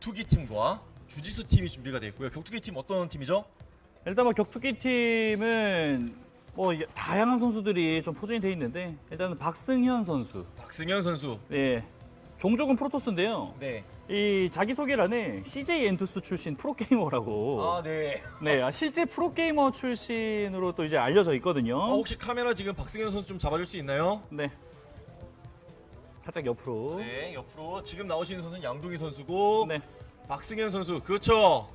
격투기 팀과 주짓수 팀이 준비가 되어 있고요. 격투기 팀 어떤 팀이죠? 일단 뭐 격투기 팀은 뭐 다양한 선수들이 좀 포진이 돼 있는데 일단은 박승현 선수. 박승현 선수. 예. 종족은 프로토스인데요. 네. 이 자기소개란에 CJ 엔투스 출신 프로게이머라고. 아, 네. 네, 아, 실제 프로게이머 출신으로 또 이제 알려져 있거든요. 어, 혹시 카메라 지금 박승현 선수 좀 잡아줄 수 있나요? 네. 살짝 옆으로. 네, 옆으로 지금 나오시는 선수는 양동희 선수고 네. 박승현 선수 그렇죠.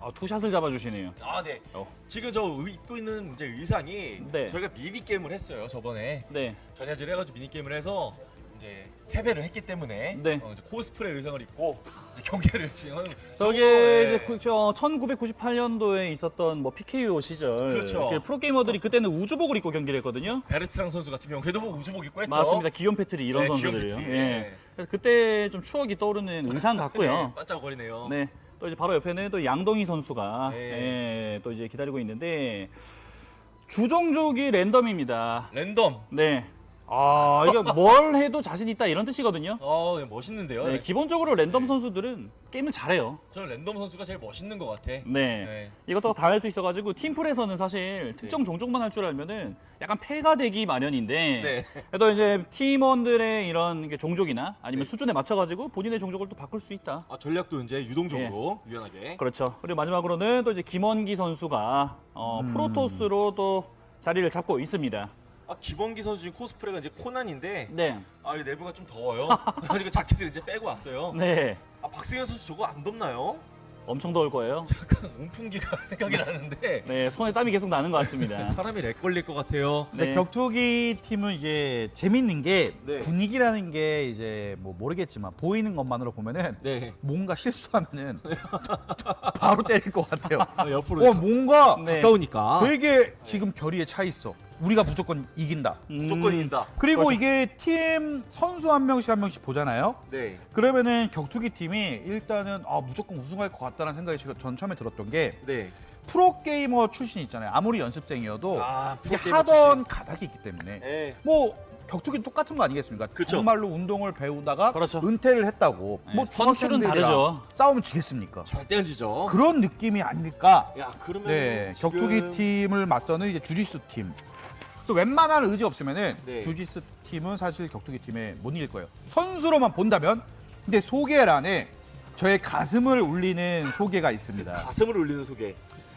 아, two shot을 잡아주시네요. 아, 네. 어. 지금 저 의- 입고 있는 이제 의상이 네. 저희가 미니 게임을 했어요 저번에 네. 전야제 해가지고 미니 게임을 해서 이제 패배를 했기 때문에 네. 어, 이제 코스프레 의상을 입고 경기를 진행하는. 저게 이제 네. 구, 저 1998년도에 있었던 뭐 PKO 시절 그렇죠. 그 프로게이머들이 그때는 우주복을 입고 경기를 했거든요. 베르트랑 선수 같은 경우 걔도 뭐 우주복 입고 했죠. 맞습니다. 기욤 패트리 이런 네, 선수들이요. 예. 네. 그래서 그때 좀 추억이 떠오르는 의상 네, 같고요. 반짝거리네요. 네. 또 이제 바로 옆에는 또 양동희 선수가 네. 예, 또 이제 기다리고 있는데 주종족이 랜덤입니다. 랜덤. 네. 아, 이게 뭘 해도 자신 있다 이런 뜻이거든요. 어, 네, 멋있는데요. 네, 네. 기본적으로 랜덤 선수들은 게임을 잘해요. 저는 랜덤 선수가 제일 멋있는 것 같아. 네. 네. 이것저것 다 할 수 있어가지고 팀플에서는 사실 특정 종족만 할 줄 알면은 약간 패가 되기 마련인데 네. 그래도 이제 팀원들의 이런 게 종족이나 아니면 네. 수준에 맞춰가지고 본인의 종족을 또 바꿀 수 있다. 아, 전략도 이제 유동적으로 유연하게. 그렇죠. 그리고 마지막으로는 또 이제 김원기 선수가 어, 프로토스로 또 자리를 잡고 있습니다. 아, 기범기 선수 지금 코스프레가 이제 코난인데 네. 아, 이 내부가 좀 더워요. 그래서 자켓을 이제 빼고 왔어요. 네. 아, 박승현 선수 저거 안 덥나요? 엄청 더울 거예요. 약간 온풍기가 생각이 나는데 네, 손에 땀이 계속 나는 것 같습니다. 사람이 렉 걸릴 것 같아요. 근데 네. 격투기 팀은 이제 재밌는 게 네. 분위기라는 게 이제 뭐 모르겠지만 보이는 것만으로 보면은 네. 뭔가 실수하면은 바로 때릴 것 같아요. 옆으로 어 뭔가 네. 가까우니까 되게 지금 결의에 차 있어. 우리가 무조건 이긴다. 무조건 음, 이긴다. 그리고 그렇죠. 이게 팀 선수 한 명씩 한 명씩 보잖아요. 네. 그러면은 격투기 팀이 일단은 아 무조건 우승할 것 같다는 생각이 제가 전 처음에 들었던 게 네. 프로 게이머 출신 있잖아요. 아무리 연습생이어도 아, 이게 프로게이머 하던 가닥이 있기 때문에 네. 뭐 격투기 똑같은 거 아니겠습니까? 그쵸. 정말로 운동을 배우다가 그렇죠. 은퇴를 했다고 네, 뭐 선출은 다르죠. 싸우면 지겠습니까? 절대 안 지죠. 그런 느낌이 아닐까? 야, 그러면 네, 지금... 격투기 팀을 맞서는 이제 주짓수 팀. 그래서 웬만한 의지 없으면은 네. 주짓수 팀은 사실 격투기 팀에 못 이길 거예요. 선수로만 본다면 근데 소개란에 저의 가슴을 울리는 소개가 있습니다. 가슴을 울리는 소개.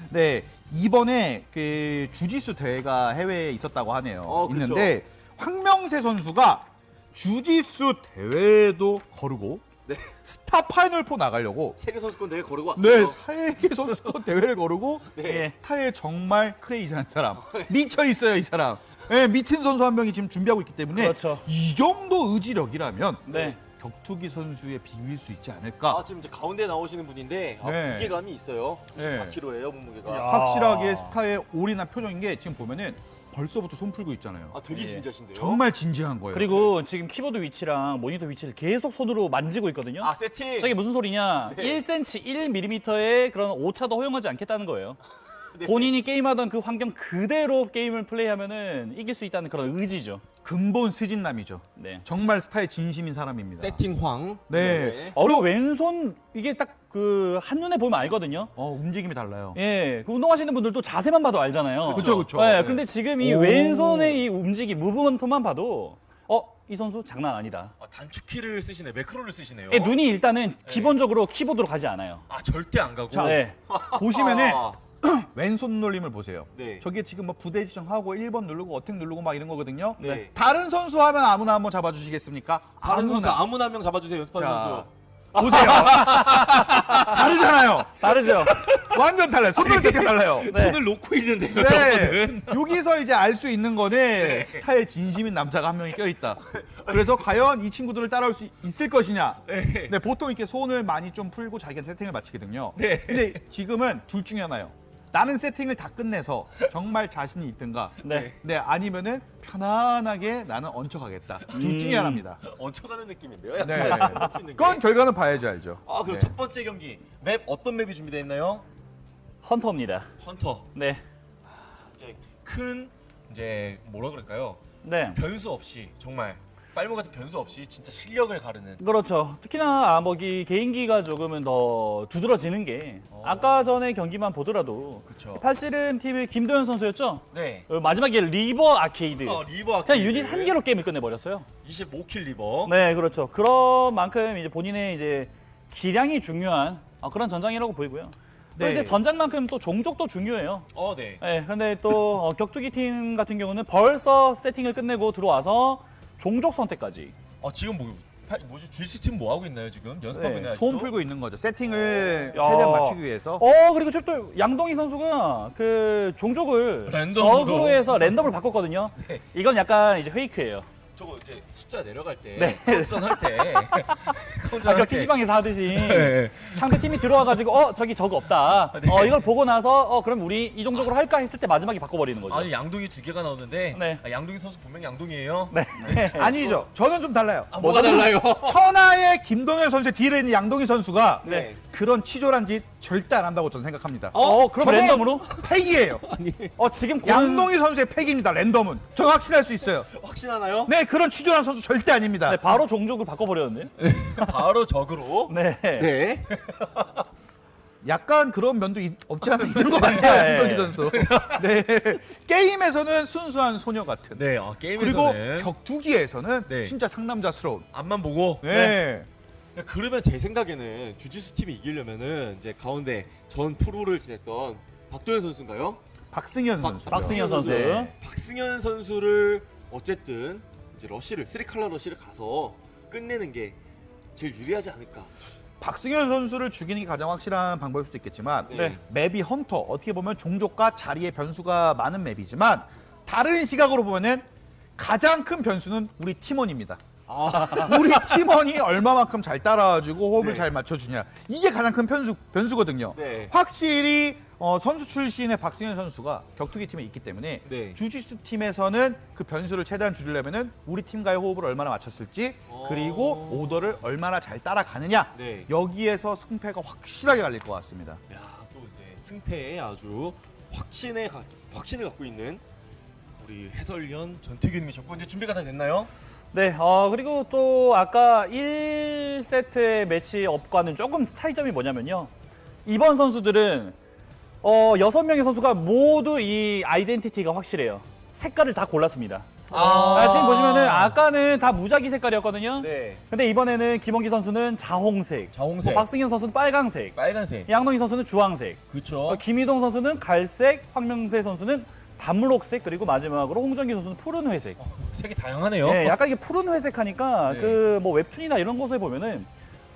네, 이번에 그 주짓수 대회가 해외에 있었다고 하네요. 어, 그쵸. 있는데 황명세 선수가 주짓수 대회도 거르고 네. 스타 파이널 4 나가려고 세계 선수권 대회 거르고 네, 왔어요. 세계 선수권 대회를 거르고 네. 스타에 정말 crazy한 사람 미쳐 있어요 이 사람. 네, 미친 선수 한 명이 지금 준비하고 있기 때문에 그렇죠. 이 정도 의지력이라면 네. 격투기 선수에 비빌 수 있지 않을까. 아, 지금 이제 가운데 나오시는 분인데 아, 네. 무게감이 있어요. 네. 94kg예요, 몸무게가. 야. 확실하게 스타에 올인한 표정인 게 지금 보면은 벌써부터 손 풀고 있잖아요. 아, 되게 예. 진지하신데요. 정말 진지한 거예요. 그리고 지금 키보드 위치랑 모니터 위치를 계속 손으로 만지고 있거든요. 아, 세팅. 저게 무슨 소리냐? 네. 1cm, 1mm의 그런 오차도 허용하지 않겠다는 거예요. 네. 본인이 게임하던 그 환경 그대로 게임을 플레이하면은 이길 수 있다는 그런 의지죠. 근본 스진남이죠. 네. 정말 스타에 진심인 사람입니다. 세팅황. 네. 어, 그리고 왼손 이게 딱 그 한눈에 보면 알거든요. 어, 움직임이 달라요. 예, 그 운동하시는 분들도 자세만 봐도 알잖아요. 그쵸, 그쵸. 예, 네. 근데 지금 이 오. 왼손의 이 움직임, 무브먼트만 봐도 어, 이 선수 장난 아니다. 아, 단축키를 쓰시네. 매크로를 쓰시네요. 예, 눈이 일단은 기본적으로 키보드로 가지 않아요. 아, 절대 안 가고. 자, 네. 보시면은 아, 왼손 놀림을 보세요. 네. 저게 지금 뭐 부대 지정하고 1번 누르고 어택 누르고 막 이런 거거든요. 네. 다른 선수 하면 아무나 한번 잡아주시겠습니까? 다른 선수 아무나. 아무나 한명 잡아주세요. 연습하는 자, 선수. 보세요. 다르잖아요. 다르죠? 완전 달라요. 손놀림 자체가 달라요. 손을 놓고 있는데요. 네. 저거는. 여기서 이제 알 수 있는 거는 스타의 진심인 남자가 한 명이 껴있다. 그래서 과연 이 친구들을 따라올 수 있을 것이냐. 네. 네, 보통 이렇게 손을 많이 좀 풀고 자기가 세팅을 마치거든요. 네. 근데 지금은 둘 중에 하나요. 나는 세팅을 다 끝내서 정말 자신이 있든가. 네. 네, 아니면은 편안하게 나는 얹혀가겠다. 둘 음. 중에 하나입니다. 얹혀가는 느낌인데요. 네. 약간 놓고 있는 게. 그건 결과는 봐야지 알죠. 아, 그럼 네. 첫 번째 경기 맵 어떤 맵이 준비되어 있나요? 헌터입니다. 헌터. 네. 이제 큰 이제 뭐라 그럴까요? 네. 변수 없이 정말 빨무 같은 변수 없이 진짜 실력을 가르는. 그렇죠. 특히나 아먹이 개인기가 조금은 더 두드러지는 게 어. 아까 전에 경기만 보더라도 그쵸. 팔씨름 팀의 김도현 선수였죠. 네. 어, 마지막에 reaver 아케이드. 어, reaver 그냥 유닛 한 개로 게임을 끝내버렸어요. 25kill reaver. 네, 그렇죠. 그런 만큼 이제 본인의 이제 기량이 중요한 어, 그런 전장이라고 보이고요. 또 네. 이제 전장만큼 또 종족도 중요해요. 어, 네. 네, 근데 또 어, 격투기 팀 같은 경우는 벌써 세팅을 끝내고 들어와서 종족 선택까지. 어, 지금 뭐 파- 뭐지? GC 팀뭐 하고 있나요 지금? 연습하고 네, 있나요? 소음? 풀고 있는 거죠. 세팅을 야. 최대한 맞추기 위해서. 어 그리고 지금 또 양동희 선수가 그 종족을 랜덤으로. 적으로 해서 랜덤을 바꿨거든요. 네. 이건 약간 이제 페이크예요. 저거 이제 숫자 내려갈 때 네. 카운트전 할 때. 아까 할 때. PC방에서 하듯이 네. 상대 팀이 들어와가지고 어 저기 저거 없다. 네. 어 이걸 보고 나서 어 그럼 우리 이 종족으로 할까 했을 때 마지막에 바꿔버리는 거죠. 아니 양동이 두 개가 나오는데 네. 아, 양동이 선수 분명 양동이에요. 네. 아니죠. 저는 좀 달라요. 아, 뭐가 달라요? 천하의 김동현 선수의 뒤에 있는 양동희 선수가 네. 그런 치졸한 짓 절대 안 한다고 저는 생각합니다. 어, 그럼 저거 랜덤으로? 팩이에요. 어 지금 고른- 양동희 선수의 팩입니다. 랜덤은. 저 확신할 수 있어요. 확신하나요? 네, 그런 치졸한 선수 절대 아닙니다. 네, 바로 종족을 바꿔버렸는데. 바로 적으로. 네. 네. 약간 그런 면도 있- 없지 않아 있는 것 네. 같아요, 양동희 선수. 네. 게임에서는 순수한 소녀 같은. 네. 어, 그리고 게임에서는 격투기에서는 네. 진짜 상남자스러운. 앞만 보고. 네. 야, 그러면 제 생각에는 주짓수 팀이 이기려면은 이제 가운데 전 프로를 지냈던 박도현 선수인가요? 박승현 박- 선수. 박승현 선수. 네. 박승현 선수를 어쨌든 이제 러시를 three color 러시를 가서 끝내는 게 제일 유리하지 않을까. 박승현 선수를 죽이는 게 가장 확실한 방법일 수도 있겠지만 네. map이 헌터 어떻게 보면 종족과 자리의 변수가 많은 map이지만 다른 시각으로 보면은 가장 큰 변수는 우리 팀원입니다. 우리 팀원이 얼마만큼 잘 따라와주고 호흡을 네. 잘 맞춰주냐 이게 가장 큰 변수 변수거든요. 네. 확실히 어, 선수 출신의 박승현 선수가 격투기 팀에 있기 때문에 네. 주짓수 팀에서는 그 변수를 최대한 줄이려면 은 우리 팀과의 호흡을 얼마나 맞췄을지 어. 그리고 오더를 얼마나 잘 따라가느냐 네. 여기에서 승패가 확실하게 갈릴 것 같습니다. 야, 또 이제 승패에 아주 확신에 가, 확신을 갖고 있는 우리 해설위원 전태규님이 적고 이제 준비가 다 됐나요? 네, 어, 그리고 또 아까 1세트의 매치업과는 조금 차이점이 뭐냐면요. 이번 선수들은 어, 6명의 선수가 모두 이 아이덴티티가 확실해요. 색깔을 다 골랐습니다. 아, 지금 보시면은 아까는 다 무작위 색깔이었거든요. 네. 근데 이번에는 김원기 선수는 자홍색, 자홍색. 뭐 박승현 선수는 빨강색, 빨간색. 양동희 선수는 주황색, 그렇죠. 어, 김희동 선수는 갈색, 황명세 선수는 단물옥색, 그리고 마지막으로 홍정기 선수는 푸른 회색. 색이 다양하네요. 네, 약간 이게 푸른 회색하니까 네. 그뭐 웹툰이나 이런 곳에 보면은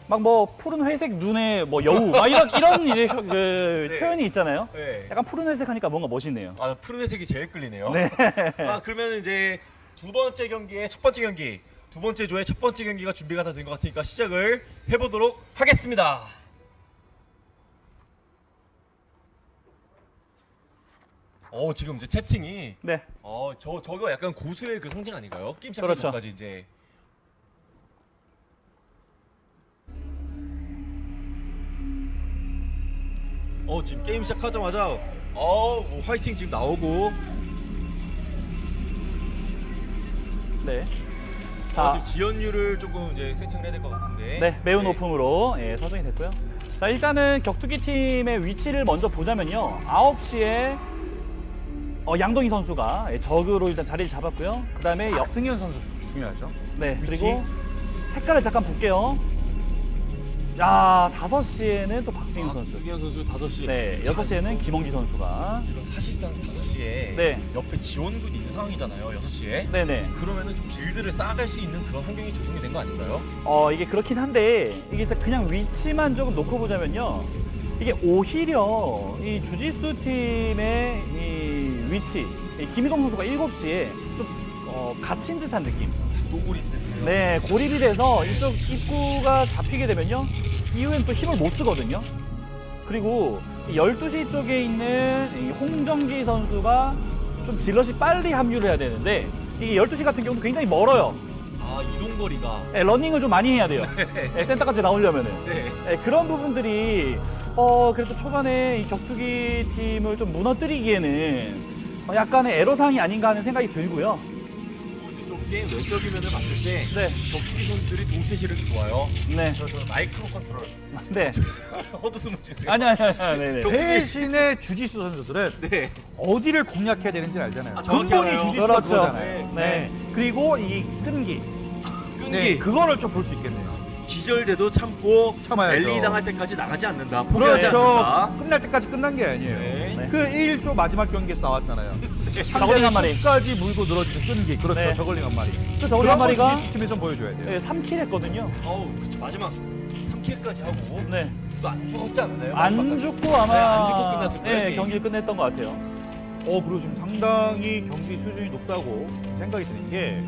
막 뭐 푸른 회색 눈에 뭐 여우 막 이런 이런 이제 혀- 그 네. 표현이 있잖아요. 네. 약간 푸른 회색하니까 뭔가 멋있네요. 아 푸른 회색이 제일 끌리네요. 아 그러면 이제 두 번째 경기의 첫 번째 경기, 두 번째 조의 첫 번째 경기가 준비가 다 된 것 같으니까 시작을 해보도록 하겠습니다. 어 지금 이제 채팅이 네, 어저 저거 약간 고수의 그 상징 아닌가요? 게임 시작하기 그렇죠. 전까지 이제 어 지금 게임 시작하자마자 어 뭐 화이팅 지금 나오고 네. 어, 자, 지금 지연율을 조금 이제 세팅을 해야 될 것 같은데 네, 매우 높음으로 예, 설정이 됐고요. 자, 일단은 격투기 팀의 위치를 먼저 보자면요. 9시에 어, 양동희 선수가 예, 적으로 일단 자리를 잡았고요. 그 다음에 여, 박승현 선수 중요하죠. 네, 위치. 그리고 색깔을 잠깐 볼게요. 야, 5시에는 또 박승현 선수. 박승현 선수 5시. 네, 6시에는 김원기 선수가. 사실상 5시에 네. 옆에 지원군이 있는 상황이잖아요 6시에 네네. 그러면은 좀 빌드를 쌓아갈 수 있는 그런 환경이 조성이 된 거 아닌가요? 어, 이게 그렇긴 한데, 이게 일단 그냥 위치만 조금 놓고 보자면요. 이게 오히려 이 주짓수 팀의 이 위치, 이 김희동 선수가 7시에 좀 어, 갇힌 듯한 느낌. 네, 고립이 돼서 이쪽 입구가 잡히게 되면요. 이후엔 또 힘을 못 쓰거든요. 그리고 이 12시 쪽에 있는 이 홍정기 선수가 좀 zealot이 빨리 합류를 해야 되는데 이게 12시 같은 경우도 굉장히 멀어요. 아 이동거리가 네, 러닝을 좀 많이 해야 돼요. 네, 센터까지 나오려면은. 네 네, 그런 부분들이 어 그래도 초반에 이 격투기 팀을 좀 무너뜨리기에는 어, 약간의 애로사항이 아닌가 하는 생각이 들고요. 게임 외적인 면을 봤을 때 네, 격투기 선수들이 동체 시력이 좋아요. 네, 그래서 마이크로 컨트롤 네. 헛웃음을 주세요. 아니 아니 아니, 아니, 네, 네. 대신에 주짓수 선수들은 네. 어디를 공략해야 되는지 알잖아요. 아, 근본이. 주짓수가 그렇죠. 그거잖아요. 네. 그리고 이 끈기. 끈기 네, 그거를 좀 볼 수 있겠네요. 기절돼도 참고 참아야죠. 랠리 당할 때까지 나가지 않는다. 포기하지 그렇죠. 않는다. 끝날 때까지 끝난 게 아니에요. 네. 네. 그 1조 마지막 경기에서 나왔잖아요. 저걸링 한 마리. 까지 물고 늘어지는 끈기. 그렇죠. 네. 저걸링 한 마리. 그 저걸링 한 마리가 팀에서 보여줘야 돼요. 네, 3킬 했거든요. 어우, 그쵸. 마지막 3킬까지 하고 네. 또 안 죽었지 않나요? 안? 죽고 아마 네, 안 죽고 끝났을 거예요, 네. 경기를 끝냈던 것 같아요. 어, 그리고 지금 상당히 경기 수준이 높다고 생각이 드는 게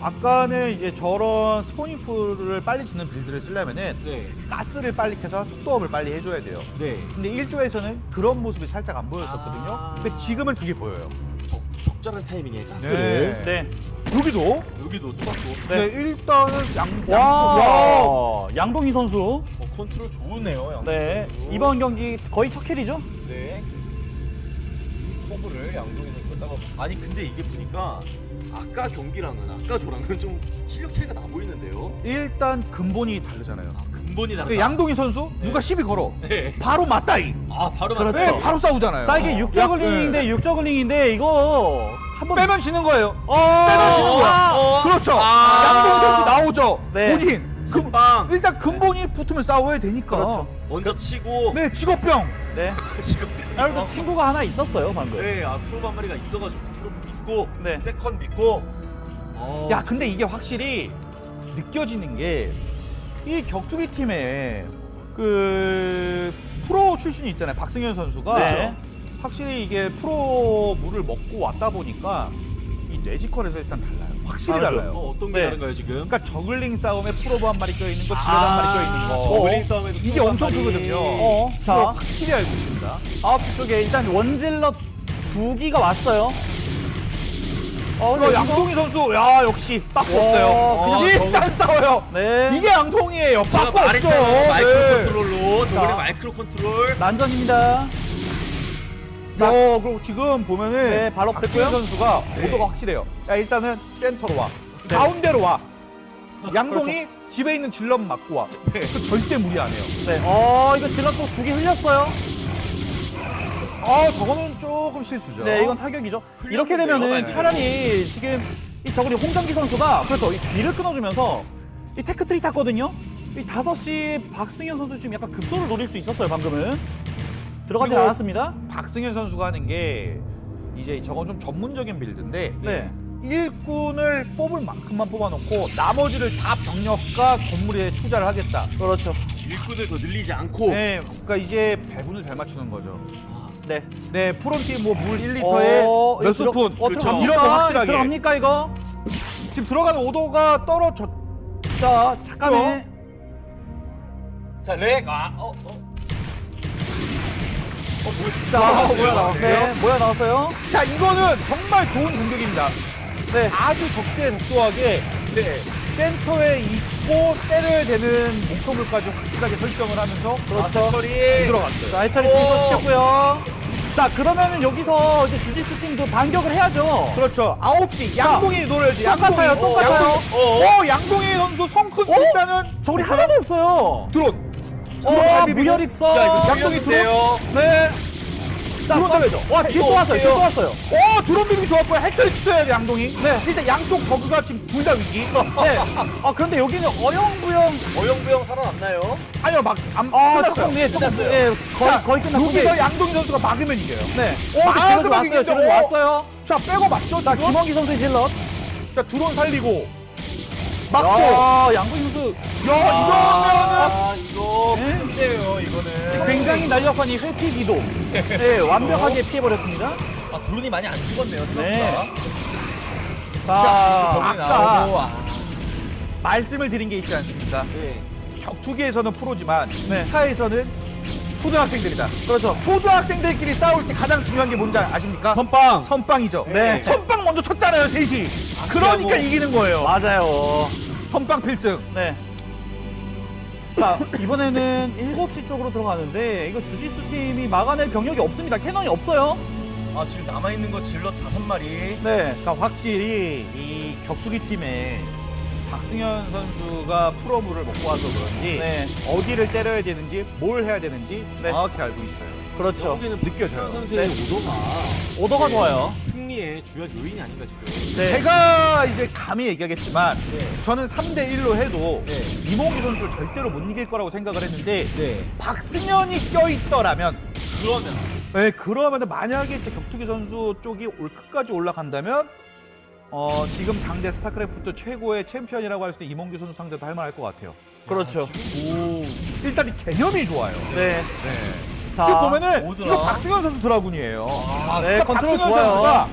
아까는 이제 저런 spawning pool을 빨리 짓는 build를 쓰려면은 네. 가스를 빨리 켜서 속도up을 빨리 해줘야 돼요. 네. 근데 1조에서는 그런 모습이 살짝 안 보였었거든요. 아. 근데 지금은 그게 보여요. 적, 적절한 타이밍에 가스를 네. 여기도 여기도 똑같고 네. 일단은 양, 와, 와. 양동희 선수. 어, 컨트롤 좋으네요. 양쪽 네. 선수. 이번 경기 거의 첫 kill이죠? 네. 커브를 양동희 선수가 따고 아니 근데 이게 보니까 아까 경기랑은 아까 저랑은 좀 실력 차이가 나 보이는데요. 일단 근본이 다르잖아요. 아, 근본이 다르다. 그 양동희 선수 누가 시비 걸어 네. 바로 맞다이. 아 바로 그렇죠. 네, 바로 싸우잖아요. 자, 이게 어. 육저글링인데 네. 육저글링인데 이거 한번 빼면 지는 거예요. 어, 빼면 지는 거야. 아, 그렇죠. 아. 양동희 선수 나오죠. 네. 본인. 그, 빵 일단 근본이 붙으면 싸워야 되니까. 그렇죠. 먼저 치고 네, 직업병. 네. 아, 그래도 친구가 하나 있었어요, 방금. 네, 아 probe 한 마리가 있어가지고 믿고 네. second 믿고 어, 야, 근데 이게 확실히 느껴지는 게 이 격투기 팀에 그 프로 출신이 있잖아요. 박승현 선수가 네. 확실히 이게 프로 물을 먹고 왔다 보니까 이 뇌지컬에서 일단 달라요. 확실히 맞아요. 달라요. 어, 어떤 게 네. 다른가요 지금? 그러니까 zergling 싸움에 probe 한 마리 껴 있는 거, 지뢰 한 마리 껴 있는 거. 어, zergling 싸움에서 이게 엄청. 크거든요. 어, 자, 확실히 알고 있습니다. 9시 쪽에 일단 one zealot 두 기가 왔어요. 어, 어, 근데 양동희 선수, 야 역시 빠꾸 없어요. 와, 그냥 일단 싸워요. 네. 이게 양동희예요. 없죠. 말했잖아요. 마이크로 네. 컨트롤로 저번에 자. 마이크로 컨트롤 난전입니다. 자. 어, 그리고 지금 보면은 네, 바로 박승현 됐고요. 선수가 네. 오더가 확실해요. 야, 일단은 센터로 와. 네. 가운데로 와. 양동희 그렇죠. 집에 있는 zealot 맞고 와. 그 절대 무리 안 해요. 네. 어, 이거 zealot 또 두 개 흘렸어요. 아, 저거는 조금 실수죠. 네, 이건 타격이죠. 이렇게 되면은. 차라리 지금 이 저거리 홍정기 선수가 그렇죠. 이 뒤를 끊어주면서 이 tech tree 탔거든요. 이 5시 박승현 선수 지금 약간 급소를 노릴 수 있었어요, 방금은. 들어가지 않았습니다. 박승현 선수가 하는 게 이제 저건 좀 전문적인 build인데 네. 일꾼을 뽑을 만큼만 뽑아놓고 나머지를 다 병력과 건물에 투자를 하겠다. 그렇죠. 일꾼을 더 늘리지 않고 네, 그러니까 이제 배분을 잘 맞추는 거죠. 네. 네, 프론티 뭐물 1리터에 어, 몇 스푼 어, 그렇죠. 들어갑니까? 이런 거 확실하게. 들어갑니까, 이거? 지금 들어가는 오도가 떨어져. 자, 잠깐만. 자, 렉. 아, 어, 어. 자, 아, 뭐야, 나왔네요. 네, 뭐야 나왔어요? 자, 이거는 정말 좋은 공격입니다. 네. 아주 적세 적소하게 네, 센터에 있고 때려야 되는 목표물까지 확실하게 설정을 하면서 그렇죠. 처리. 들어갔어요. 자, 해철이 진소시켰고요. 자, 그러면은 여기서 이제 주짓수 팀도 반격을 해야죠. 그렇죠. 9시 양동이 노려야지. 똑같아요, 양동이. 똑같아요. 양동이. 어, 양동이 선수 성큰 일단은 저리 하나도 없어요. 드론. 어. 무혈 입성. 양동이 드론. 요 네. 자, 때려줘. 와, 뒤에 또 왔어요. 뒤에 또 왔어요. 어, 드론 비비기 좋았고요. 치셔야 돼, 양동이. 네. 일단 양쪽 버그가 지금 둘 다 위기. 네. 아, 그런데 여기는 어영부영. 어영부영 살아남나요? 아니요, 막, 안, 아. 조금, 예, 조금. 예, 거의, 자, 거의 끝났고. 여기서 양동희 선수가 막으면 이겨요. 네. 오, 오, 아, 질럿이 그럼 왔어요. 오. 왔어요. 자, 빼고 맞죠, 자, 지금? 김원기 선수의 질럿. 자, 드론 살리고. 야, 양구 선수. 야, 이거는. 아, 이거 네. 큰데요, 이거는. 굉장히 날렵한 이 회피 기도. 네, 완벽하게 피해버렸습니다. 아, 드론이 많이 안 죽었네요, 네. 생각보다. 자, 저글링 아까- 나오고, 아. 말씀을 드린 게 있지 않습니까? 네. 격투기에서는 프로지만 네. 스타에서는 초등학생들이다. 그렇죠. 초등학생들끼리 싸울 때 가장 중요한 게 뭔지 아십니까? 선빵. 선빵이죠. 네. 선빵 먼저 쳤잖아요, 셋이. 그러니까 그리고- 이기는 거예요. 맞아요. 선빵 필승. 네. 자, 이번에는 7시 쪽으로 들어가는데 이거 주짓수 팀이 막아낼 병력이 없습니다. 캐논이 없어요. 아 지금 남아 있는 거 질럿 다섯 마리. 네. 그러니까 확실히 이 격투기 팀에 박승현 선수가 프로물을 먹고 와서 그런지 네. 어디를 때려야 되는지 뭘 해야 되는지 네. 정확히 알고 있어요. 그렇죠. 여기는 느껴져요. 선수의 네. 오더가 오더가 좋아요. 승리의 주요 요인이 아닌가 지금. 네. 제가 이제 감히 얘기하겠지만 네. 저는 3대 1로 해도 네. 이몽규 선수를 절대로 못 이길 거라고 생각을 했는데 네. 박승현이 껴있더라면 그러면 네, 그러면 만약에 이제 격투기 선수 쪽이 올 끝까지 올라간다면 어, 지금 당대 스타크래프트 최고의 챔피언이라고 할 수 있는 이몽규 선수 상대도 할 만할 것 같아요. 그렇죠. 일단 이 개념이 좋아요. 네. 네. 자, 지금 보면은 오드라. 이거 박승현 선수 dragoon이에요. 아, 네, 그러니까 컨트롤 박승현 좋아요. 선수가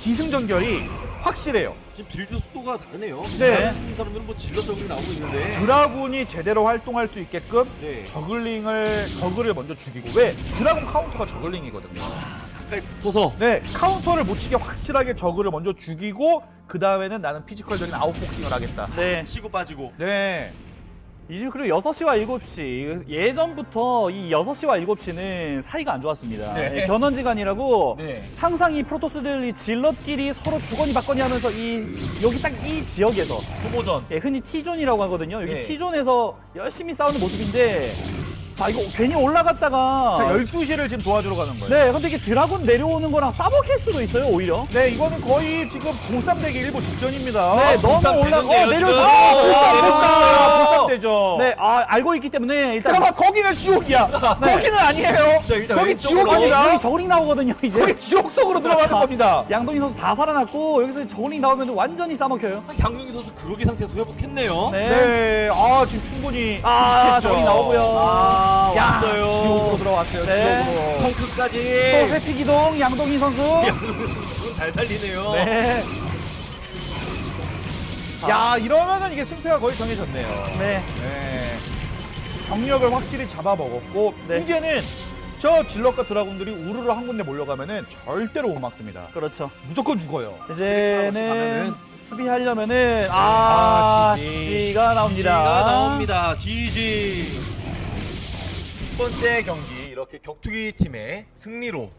기승전결이 확실해요. 지금 build 속도가 다르네요. 네. 다른 사람들은 뭐 질러적으로 나오고 있는데. dragoon이 제대로 활동할 수 있게끔 네. zergling을 저글을 먼저 죽이고 왜 dragoon 카운터가 zergling이거든요. 가까이 붙어서 네 카운터를 못 치게 확실하게 저그를 먼저 죽이고 그 다음에는 나는 physical적인 아웃복싱을 하겠다. 네. 치고 빠지고. 네. 이집 그리고 6시와 7시 예전부터 이 6시와 7시는 사이가 안 좋았습니다. 네. 예, 견원지간이라고 네. 항상 이 프로토스들이 zealot끼리 서로 주거니 받거니 하면서 이 여기 딱 이 지역에서 소모전. 예, 흔히 T존이라고 하거든요. 여기 네. T존에서 열심히 싸우는 모습인데 자 이거 괜히 올라갔다가 자, 12시를 지금 도와주러 가는 거예요. 네 근데 이게 드라군 내려오는 거랑 싸먹힐 수도 있어요 오히려 네, 이거는 거의 지금 보쌈되기 일보 직전입니다. 네 너무 보쌈 올라 어 되는데요, 내려서 지금. 아, 보쌈, 보쌈, 보쌈, 보쌈. 보쌈되죠. 네, 아, 알고 있기 때문에 일단 잠깐만, 거기는 지옥이야. 거기는 아니에요. 자, 일단 거기 왼쪽으로. 지옥 아니라. 여기 저글링 나오거든요 이제 거기 지옥 속으로 들어가는 자, 겁니다. 양동희 선수 다 살아났고 여기서 저글링 나오면 완전히 싸먹혀요 양동희 선수 그로기 상태에서 회복했네요. 네. 네, 아 지금 충분히 아, 비슷했죠. 나오고요 아, 야, 왔어요. 지옥으로 들어왔어요. 네. 또 성크까지. 회피 기동 양동희 선수 잘 살리네요. 네. 야, 이러면은 이게 승패가 거의 정해졌네요. 네. 네. 경력을 확실히 잡아먹었고 네. 이제는 저 질럿과 드라군들이 우르르 한 군데 몰려가면은 절대로 못 막습니다. 그렇죠. 무조건 죽어요. 이제는. 수비하려면은 아, 아, 지지. 지지가 나옵니다. 지가 나옵니다. 첫 번째 경기 이렇게 격투기 팀의 승리로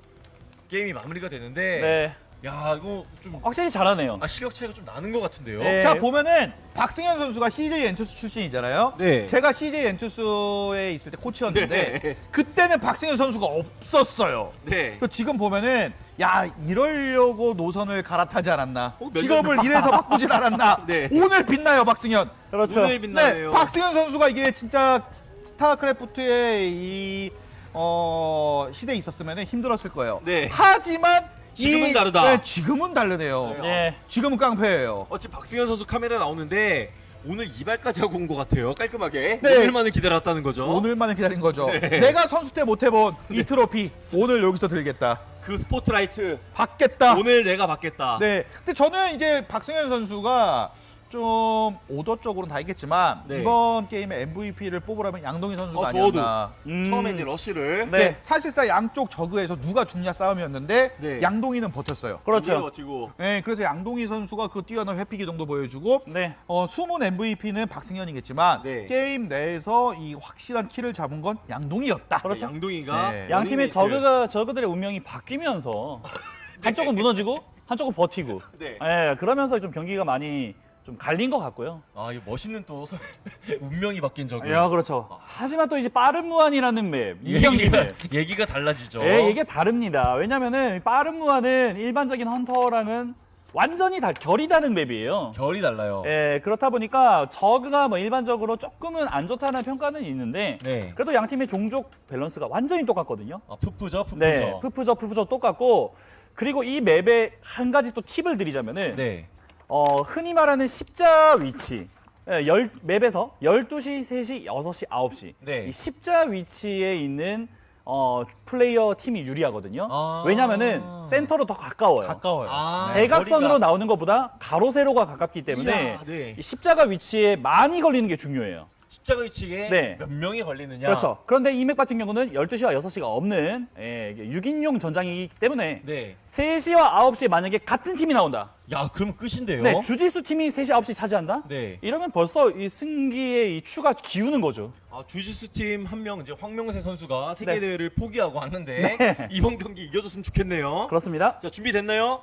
게임이 마무리가 되는데 네. 야 이거 좀 확실히 잘하네요. 아, 실력 차이가 좀 나는 것 같은데요. 네. 자 보면은 박승현 선수가 CJ 엔투스 출신이잖아요. 네. 제가 CJ 엔투스에 있을 때 코치였는데 네. 그때는 박승현 선수가 없었어요. 네. 그 지금 보면은 야 이러려고 노선을 갈아타지 않았나 어, 몇 직업을 이래서 바꾸진 않았나 네. 오늘 빛나요 박승현 그렇죠. 오늘 빛나네요. 네 박승현 선수가 이게 진짜 스타크래프트의 이 어, 시대에 있었으면 힘들었을 거예요 네. 하지만 지금은 이- 다르다. 네, 지금은 다르네요 네. 예. 지금은 깡패예요 어찌 박승현 선수 카메라 나오는데 오늘 이발까지 하고 온 것 같아요. 깔끔하게. 네. 오늘만을 기다렸다는 거죠. 오늘만을 기다린 거죠 네. 내가 선수 때 못 해본 이 트로피 오늘 여기서 들겠다 그 스포트라이트 받겠다 오늘 내가 받겠다. 네. 근데 저는 이제 박승현 선수가 좀 오더 쪽으로는 다 있겠지만 네. 이번 게임에 MVP를 뽑으라면 양동희 선수가 어. 아니었나. 음. 처음에 이제 러쉬를 네. 네. 사실상 양쪽 저그에서 누가 죽냐 싸움이었는데 네. 양동희는 버텼어요. 그렇죠. 버티고 네, 그래서 양동희 선수가 그 뛰어난 회피 기동도 보여주고 네. 어, 숨은 MVP는 박승현이겠지만 네. 게임 내에서 이 확실한 키를 잡은 건 양동희였다. 그렇죠. 양동이가 네. 양 팀의. 저그가 저그들의 운명이 바뀌면서 한쪽은 무너지고 한쪽은 버티고. 네. 예, 그러면서 좀 경기가 많이 좀 갈린 것 같고요. 아, 이 멋있는 또 서- 운명이 바뀐 적이. 야, 그렇죠. 하지만 또 이제 빠른 무한이라는 map, 이경기 얘기가, map. 얘기가 달라지죠. 예, 이게 다릅니다. 왜냐면은 빠른 무한은 일반적인 헌터랑은 완전히 다 결이 다른 map이에요. 결이 달라요. 예, 그렇다 보니까 저그가 뭐 일반적으로 조금은 안 좋다는 평가는 있는데 네. 그래도 양 팀의 종족 밸런스가 완전히 똑같거든요. 아, 프프저, 프프저. 네, 프프저 프프저 똑같고 그리고 이 맵에 한 가지 또 팁을 드리자면은 네. 어, 흔히 말하는 십자 위치 예, 열, 맵에서 12시, 3시, 6시, 9시 네. 이 십자 위치에 있는 어, 플레이어 팀이 유리하거든요. 아. 왜냐면은 센터로 더 가까워요. 가까워요. 아, 대각선으로 거리가- 나오는 것보다 가로 세로가 가깝기 때문에 이야, 네. 이 십자가 위치에 많이 걸리는 게 중요해요. 십자가 위치에 네. 몇 명이 걸리느냐. 그렇죠. 그런데 이맥 같은 경우는 12시와 6시가 없는 예, 6인용 전장이기 때문에 네. 3시와 9시 만약에 같은 팀이 나온다. 야, 그러면 끝인데요. 네, 주짓수 팀이 3시, 9시 차지한다? 네. 이러면 벌써 이 승기의 이 추가 기우는 거죠. 아, 주짓수 팀 한 명 이제 황명세 선수가 세계 네. 대회를 포기하고 왔는데 네. 이번 경기 이겨줬으면 좋겠네요. 그렇습니다. 자, 준비됐나요?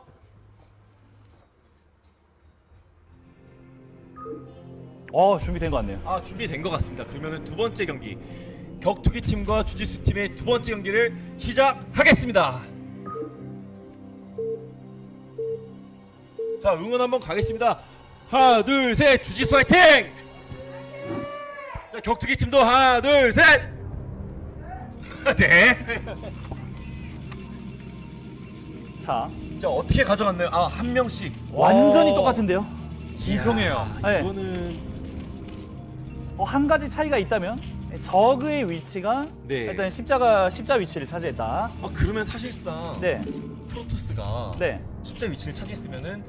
어, 준비된 것 같네요. 아, 준비된 것 같습니다. 그러면은 두 번째 경기 격투기 팀과 주짓수 팀의 두 번째 경기를 시작하겠습니다. 자, 응원 한번 가겠습니다. 하나, 둘, 셋, 주짓수 화이팅! 자, 격투기 팀도 하나, 둘, 셋! 네. 자, 자, 어떻게 가져갔나요? 아, 한 명씩. 완전히 어. 똑같은데요. 비평해요. 네. 이거는 어, 한 가지 차이가 있다면 적의 위치가 네. 일단 십자가 십자 위치를 차지했다. 아, 그러면 사실상 네, 프로토스가 네. 십자 위치를 차지했으면은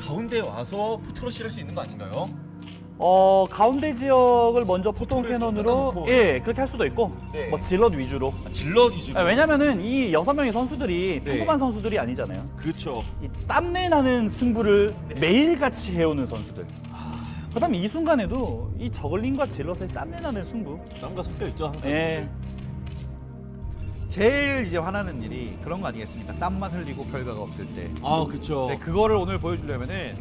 가운데 와서 포트러시를 할 수 있는 거 아닌가요? 어 가운데 지역을 먼저 포토를 캐논으로 좀예 그렇게 할 수도 있고 네. 뭐 질럿 위주로. 아, 질럿 위주로. 아, 왜냐면은 이 여섯 명의 선수들이 네. 평범한 선수들이 아니잖아요. 그렇죠. 이 땀내 나는 승부를 매일같이 해오는 선수들. 그 다음에 이 순간에도 이 저글링과 질럿의 땀내 나는 승부. 땀과 섞여 있죠 항상. 예. 제일 이제 화나는 일이 그런 거 아니겠습니까? 땀만 흘리고 결과가 없을 때. 아 그렇죠. 네, 그거를 오늘 보여주려면은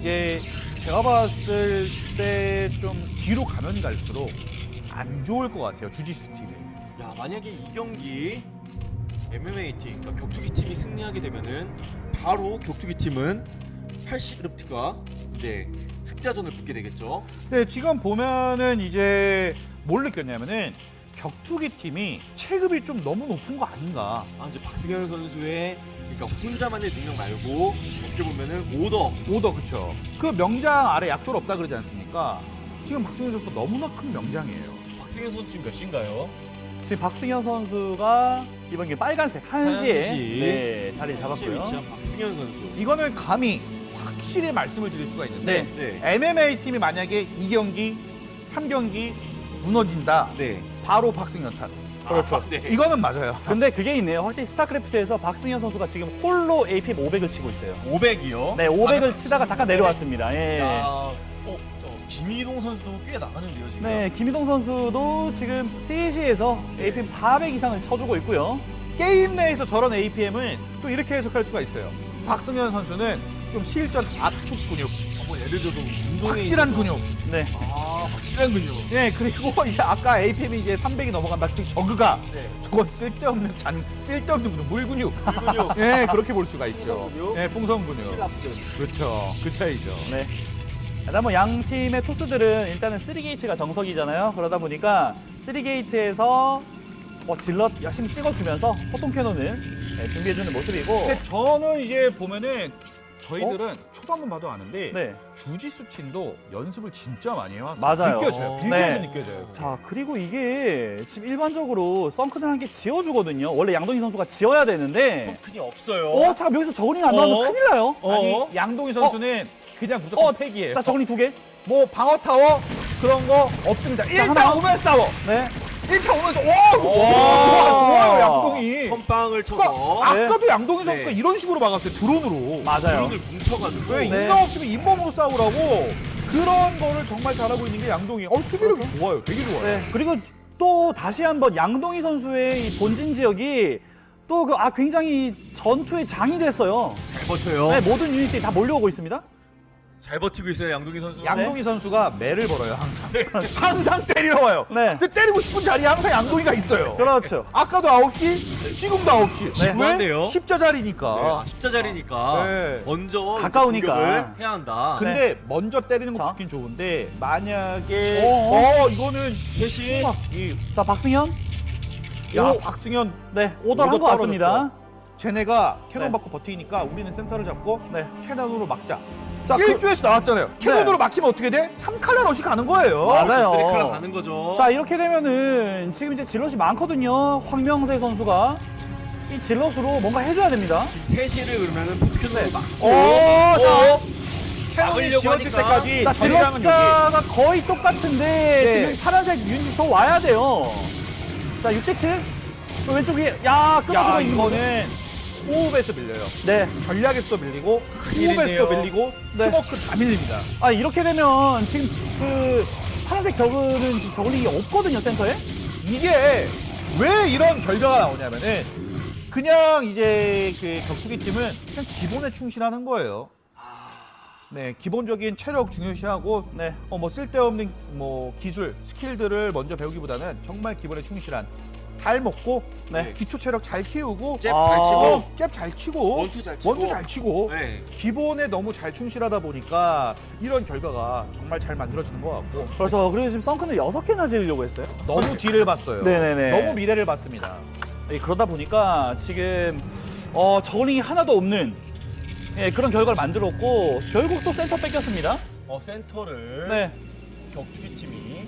이제 제가 봤을 때 좀 뒤로 가면 갈수록 안 좋을 것 같아요 주짓수 팀이. 야 만약에 이 경기 MMA 팀, 그러니까 격투기 팀이 승리하게 되면은 바로 격투기 팀은 80르프트가 이제 승자전을 붙게 되겠죠. 네, 지금 보면은 이제 뭘 느꼈냐면은 격투기 팀이 체급이 좀 너무 높은 거 아닌가. 아 이제 박승현 선수의 그러니까 혼자만의 능력 말고 어떻게 보면은 오더 오더 그쵸. 그 명장 아래 약조를 없다 그러지 않습니까? 지금 박승현 선수가 너무나 큰 명장이에요. 박승현 선수 지금 몇 시인가요? 지금 박승현 선수가 이번 경기 빨간색 한시에 한시. 네, 자리를 시 잡았고요. 위치한 박승현 선수. 이거는 감히 확실히 말씀을 드릴 수가 있는데 네. MMA 팀이 만약에 2경기, 3경기 무너진다. 네. 바로 박승현 탓. 그렇죠. 아, 네. 이거는 맞아요. 근데 그게 있네요. 확실히 스타크래프트에서 박승현 선수가 지금 홀로 APM 500을 치고 있어요. 500이요? 네, 500을 치다가 잠깐 내려왔습니다. 예. 야, 어, 저 김희동 선수도 꽤 나가는데요 지금. 네, 김희동 선수도 지금 3시에서 APM 400 이상을 쳐주고 있고요. 게임 내에서 저런 APM은 또 이렇게 해석할 수가 있어요. 박승현 선수는 좀 실전 압축 근육, 뭐 예를 들어서 운동에 확실한 있어서- 근육. 네. 아 확실한 근육. 네, 그리고 이제 아까 APM이 이제 300이 넘어간다. 즉 저그가 네. 저건 쓸데없는 잔, 쓸데없는 근육, 물 근육. 근육. 네, 그렇게 볼 수가 있죠. 풍선 근육? 네, 풍선 근육. 신랍근. 그렇죠. 그 차이죠. 네. 일단 뭐 양 팀의 토스들은 일단은 3게이트가 정석이잖아요. 그러다 보니까 3게이트에서 뭐 질럿 열심히 찍어주면서 호통 캐논을 네, 준비해주는 모습이고 근데 저는 이제 보면은 저희들은 초반만 봐도 아는데 네. 주짓수 팀도 연습을 진짜 많이 해왔어요. 맞아요. 느껴져요. 어. 비교해서 네. 느껴져요. 자 그리고 이게 지금 일반적으로 썬크는 한개 지어주거든요. 원래 양동희 선수가 지어야 되는데 덩큰이 없어요. 어, 잠깐 여기서 저글링 안 나오면 어? 큰일 나요. 어? 아니 양동희 선수는 그냥 무조건 어, 팩이에요. 자 저글링 두 개. 뭐 방어 타워 그런 거 없습니다. 일단 하나. 오면 싸워. 네. 일단 오면서 와, 와 좋아요 양동희. 선빵을 쳐서 그러니까 네. 아까도 양동희 선수가 네. 이런 식으로 막았어요. 드론으로. 맞아요. 드론을 뭉쳐가지고 왜 네. 인정 없으면 잇몸으로 싸우라고 그런 거를 정말 잘하고 있는 게 양동희. 어 수비력이 그렇죠. 좋아요. 되게 좋아요. 네. 그리고 또 다시 한번 양동희 선수의 이 본진 지역이 또 그 아 굉장히 전투의 장이 됐어요. 잘 버텨요. 네, 모든 유닛들이 다 몰려오고 있습니다. 잘 버티고 있어요 양동희 선수. 양동희 선수가 매를 벌어요 항상. 항상 때리러 와요. 네. 근데 때리고 싶은 자리에 항상 양동희가 있어요. 그렇죠. 아까도 9시, 지금도 9시. 네. 심한데요? 십자 자리니까. 네, 아, 십자 자리니까 네. 먼저 가까우니까. 공격을 해야 한다. 근데 먼저 때리는 거 자. 좋긴 좋은데 만약에 어, 어, 이거는 셋이 이, 자 박승현. 야 오. 박승현 네, 한 오더 것 같습니다. 쟤네가 캐논 네. 받고 버티니까 우리는 센터를 잡고 네. 캐논으로 막자. 자, 그, 1조에서 나왔잖아요. 캐논으로 막히면 어떻게 돼? 3칼날 러시 가는 거예요. 맞아요. 쓰리클라 가는 거죠. 자 이렇게 되면은 지금 이제 질럿이 많거든요. 황명세 선수가 이 질럿으로 뭔가 해줘야 됩니다. 지금 셋이를 그러면은 포트캐논을 막고 오, 자, 캐논이 막으려고 지어질 하니까. 때까지 자, 저희랑은 숫자가 거의 똑같은데 네. 지금 파란색 유닛이 더 와야 돼요. 자, 6대 7. 왼쪽 위에, 야, 끊어주고 야, 있는 거는. 호흡에서 밀려요. 네. 전략에서 밀리고. 호흡에서 밀리고 네. 스모크 다 밀립니다. 아, 이렇게 되면 지금 그 파란색 저그는 지금 저글링이 없거든요, 센터에. 이게 왜 이런 결과가 나오냐면은 그냥 이제 그 격투기 팀은 그냥 기본에 충실하는 거예요. 네, 기본적인 체력 중요시하고 네. 어, 뭐 쓸데없는 뭐 기술, skill들을 먼저 배우기보다는 정말 기본에 충실한 닭 먹고 네. 기초 체력 잘 키우고 잽 아. 잘 치고 어, 잽잘 치고 원투 잘 치고. 원투 잘 치고 네. 기본에 너무 잘 충실하다 보니까 이런 결과가 정말 잘 만들어지는 것 같고 그렇죠. 그리고 지금 성큰은 여섯 개나 지으려고 했어요. 너무 뒤를 봤어요. 네네네. 너무 미래를 봤습니다. 예, 그러다 보니까 지금 어, 저글링이 하나도 없는 예, 그런 결과를 만들었고 결국 또 센터 뺏겼습니다. 어 센터를 네. 격투기 팀이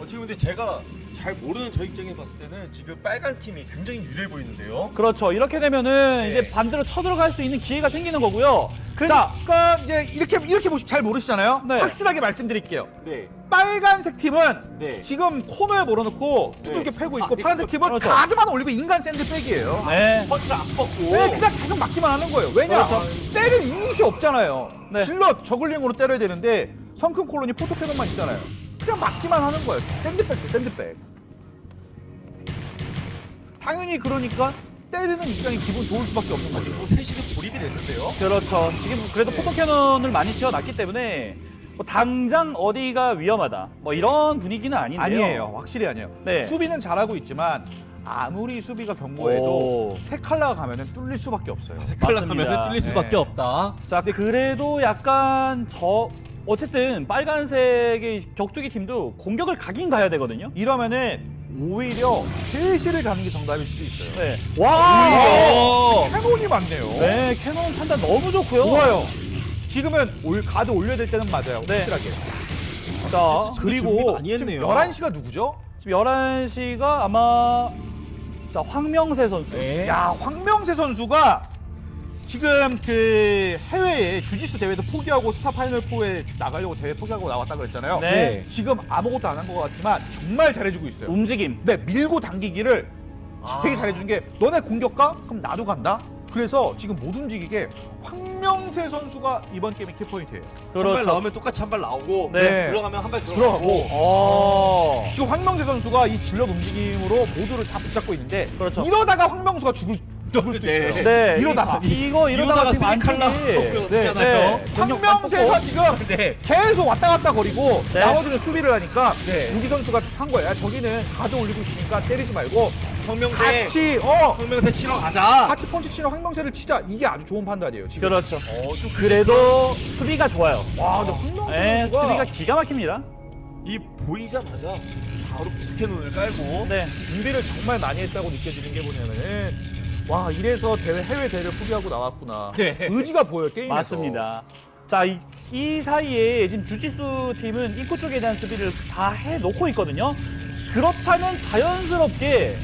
어, 지금 근데 제가 잘 모르는 저 입장에 봤을 때는 지금 빨간 팀이 굉장히 유리해 보이는데요. 그렇죠. 이렇게 되면은 네. 이제 반대로 쳐들어갈 수 있는 기회가 생기는 거고요. 자, 그러니까 이제 이렇게 이렇게 보시 잘 모르시잖아요. 네. 확실하게 말씀드릴게요. 네, 빨간색 팀은 네. 지금 코너에 몰아놓고 두들겨 네. 패고 아, 있고 네, 파란색 팀은 그렇죠. 가드만 올리고 인간 샌드백이에요. 네. 펀치를 안 뻗고. 왜 그냥 계속 맞기만 하는 거예요? 왜냐? 그렇죠. 때릴 유닛이 없잖아요. 네. 질러 저글링으로 때려야 되는데 성큰 콜론이 포토캐논만 있잖아요. 그냥 맞기만 하는 거예요. 샌드백, 샌드백. 당연히 그러니까 때리는 입장이 기분 좋을 수밖에 없는 거죠. 뭐 셋이서 돌입이 됐는데요. 그렇죠. 지금 그래도 포토캐논을 많이 지어놨기 때문에 뭐 당장 어디가 위험하다 뭐 이런 분위기는 아닌데요. 아니에요. 확실히 아니에요. 네. 수비는 잘하고 있지만 아무리 수비가 오. 견고해도 세 칼라가 가면은 뚫릴 수밖에 없어요. 맞습니다. 가면 뚫릴 수밖에 네. 없다. 자, 그래도 약간 저 어쨌든 빨간색의 격투기 팀도 공격을 가긴 가야 되거든요. 이러면은 오히려 셋시를 가는 게 정답일 수도 있어요. 네. 와! cannon이 많네요. 네, cannon 판단 너무 좋고요. 좋아요. 지금은 올, 가드 올려야 될 때는 맞아요. 네. 확실하게. 자, 그리고 많이 지금 했네요. 11시가 누구죠? 지금 11시가 아마 자, 황명세 선수. 네. 야, 황명세 선수가 지금 그 해외에 주짓수 대회도 포기하고 스타 파이널 4에 나가려고 대회 포기하고 나왔다 그랬잖아요. 네. 지금 아무것도 안 한 것 같지만 정말 잘해주고 있어요. 움직임. 네, 밀고 당기기를 되게 잘해주는 게 너네 공격 가? 그럼 나도 간다? 그래서 지금 못 움직이게 황명세 선수가 이번 게임의 키포인트예요. 그렇죠. 나오면 똑같이 한 발 나오고 네. 들어가면 한발 들어가고 들어가고. 어. 지금 황명세 선수가 이 zealot 움직임으로 모두를 다 붙잡고 있는데 그렇죠. 이러다가 황명세가 죽을, 죽을 수도 네. 있어요. 네. 이러다가. 이, 이거 이러다가, 지금 three 칼라 안쪽이 네, 네. 황명세가 지금 네. 계속 왔다 갔다 거리고 네. 나머지는 수비를 하니까 네. 우기 선수가 한 거야. 저기는 가드 올리고 있으니까 때리지 말고 황명세. 같이 어 황명세 치러 가자. 같이 펀치 치는 황명세를 치자. 이게 아주 좋은 판단이에요. 지금. 그렇죠. 어, 좀 그래도 수비가 좋아요. 와, 근데 황명세 네, 선수가 수비가 기가 막힙니다. 이 보이자마자 바로 photo cannon을 깔고 네. 준비를 정말 많이 했다고 느껴지는 게 뭐냐면은 와 이래서 대회 해외 대회를 포기하고 나왔구나. 네. 의지가 보여요 게임에서. 맞습니다. 자, 이, 이 사이에 지금 주짓수 팀은 입구 쪽에 대한 수비를 다 해놓고 있거든요. 그렇다면 자연스럽게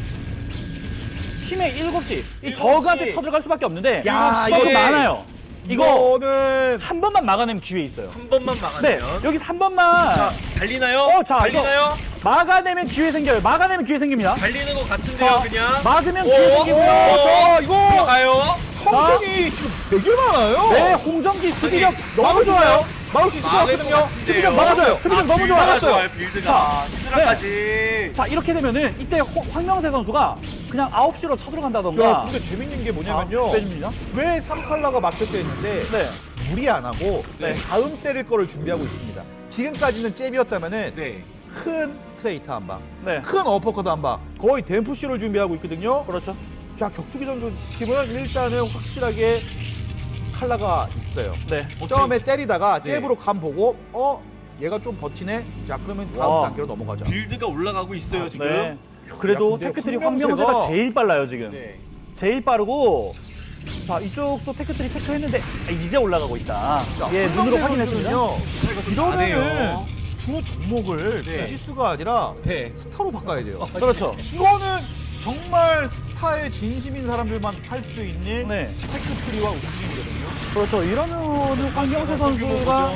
팀의 7시, 이 저그한테 쳐들어갈 수밖에 없는데 야, 이게- 많아요. 이거 이거는 한 번만 막아내면 기회 있어요. 한 번만 네, 막아내면. 여기서 한 번만 자, 달리나요? 어, 자, 달리나요? 막아내면 기회 생겨요. 막아내면 기회 생깁니다. 달리는 것 같은데요, 자, 그냥. 막으면 오, 기회 생기고요. 오, 자 이거 들어가요. 성큰이 지금 되게 많아요. 네, 홍정기 수비력 너무 막을 수 좋아요. 막을 수 있을 것 같거든요. 수비력 막아줘요. 수비력 너무 build가 좋아요. 좋아요, build가. 자, 히드라까지. 자, 이렇게 되면은 이때 허- 황명세 선수가 그냥 9시로 쳐들어간다던가 야, 근데 재밌는 게 뭐냐면요. 자, 빼줍니다. 왜 3칼라가 막혔다 했는데 네. 무리 안 하고 네. 다음 때릴 거를 준비하고 있습니다. 지금까지는 잽이었다면은 네. 큰 스트레이트 한 방, 네. 큰 어퍼컷 한 방, 거의 뎀프시를 준비하고 있거든요. 그렇죠. 자, 격투기 선수 팀은 일단은 확실하게 칼라가 있어요. 네. 처음에 때리다가 네. 잽으로 감 보고 어 얘가 좀 버티네. 자 그러면 다음 와. 단계로 넘어가자. build가 올라가고 있어요, 아, 지금. 네. 그래도 tech tree 황명세가- 제일 빨라요, 지금. 네. 제일 빠르고 자, 이쪽도 tech tree 체크했는데 아, 이제 올라가고 있다. 예, 눈으로 확인했습니다. 이러면은. 주 종목을 네. 주짓수가 아니라 네. 스타로 바꿔야 돼요. 그렇죠. 이거는 정말 스타에 진심인 사람들만 할 수 있는 네. tech tree와 움직임이거든요. 그렇죠. 이러면은 황명세 선수가.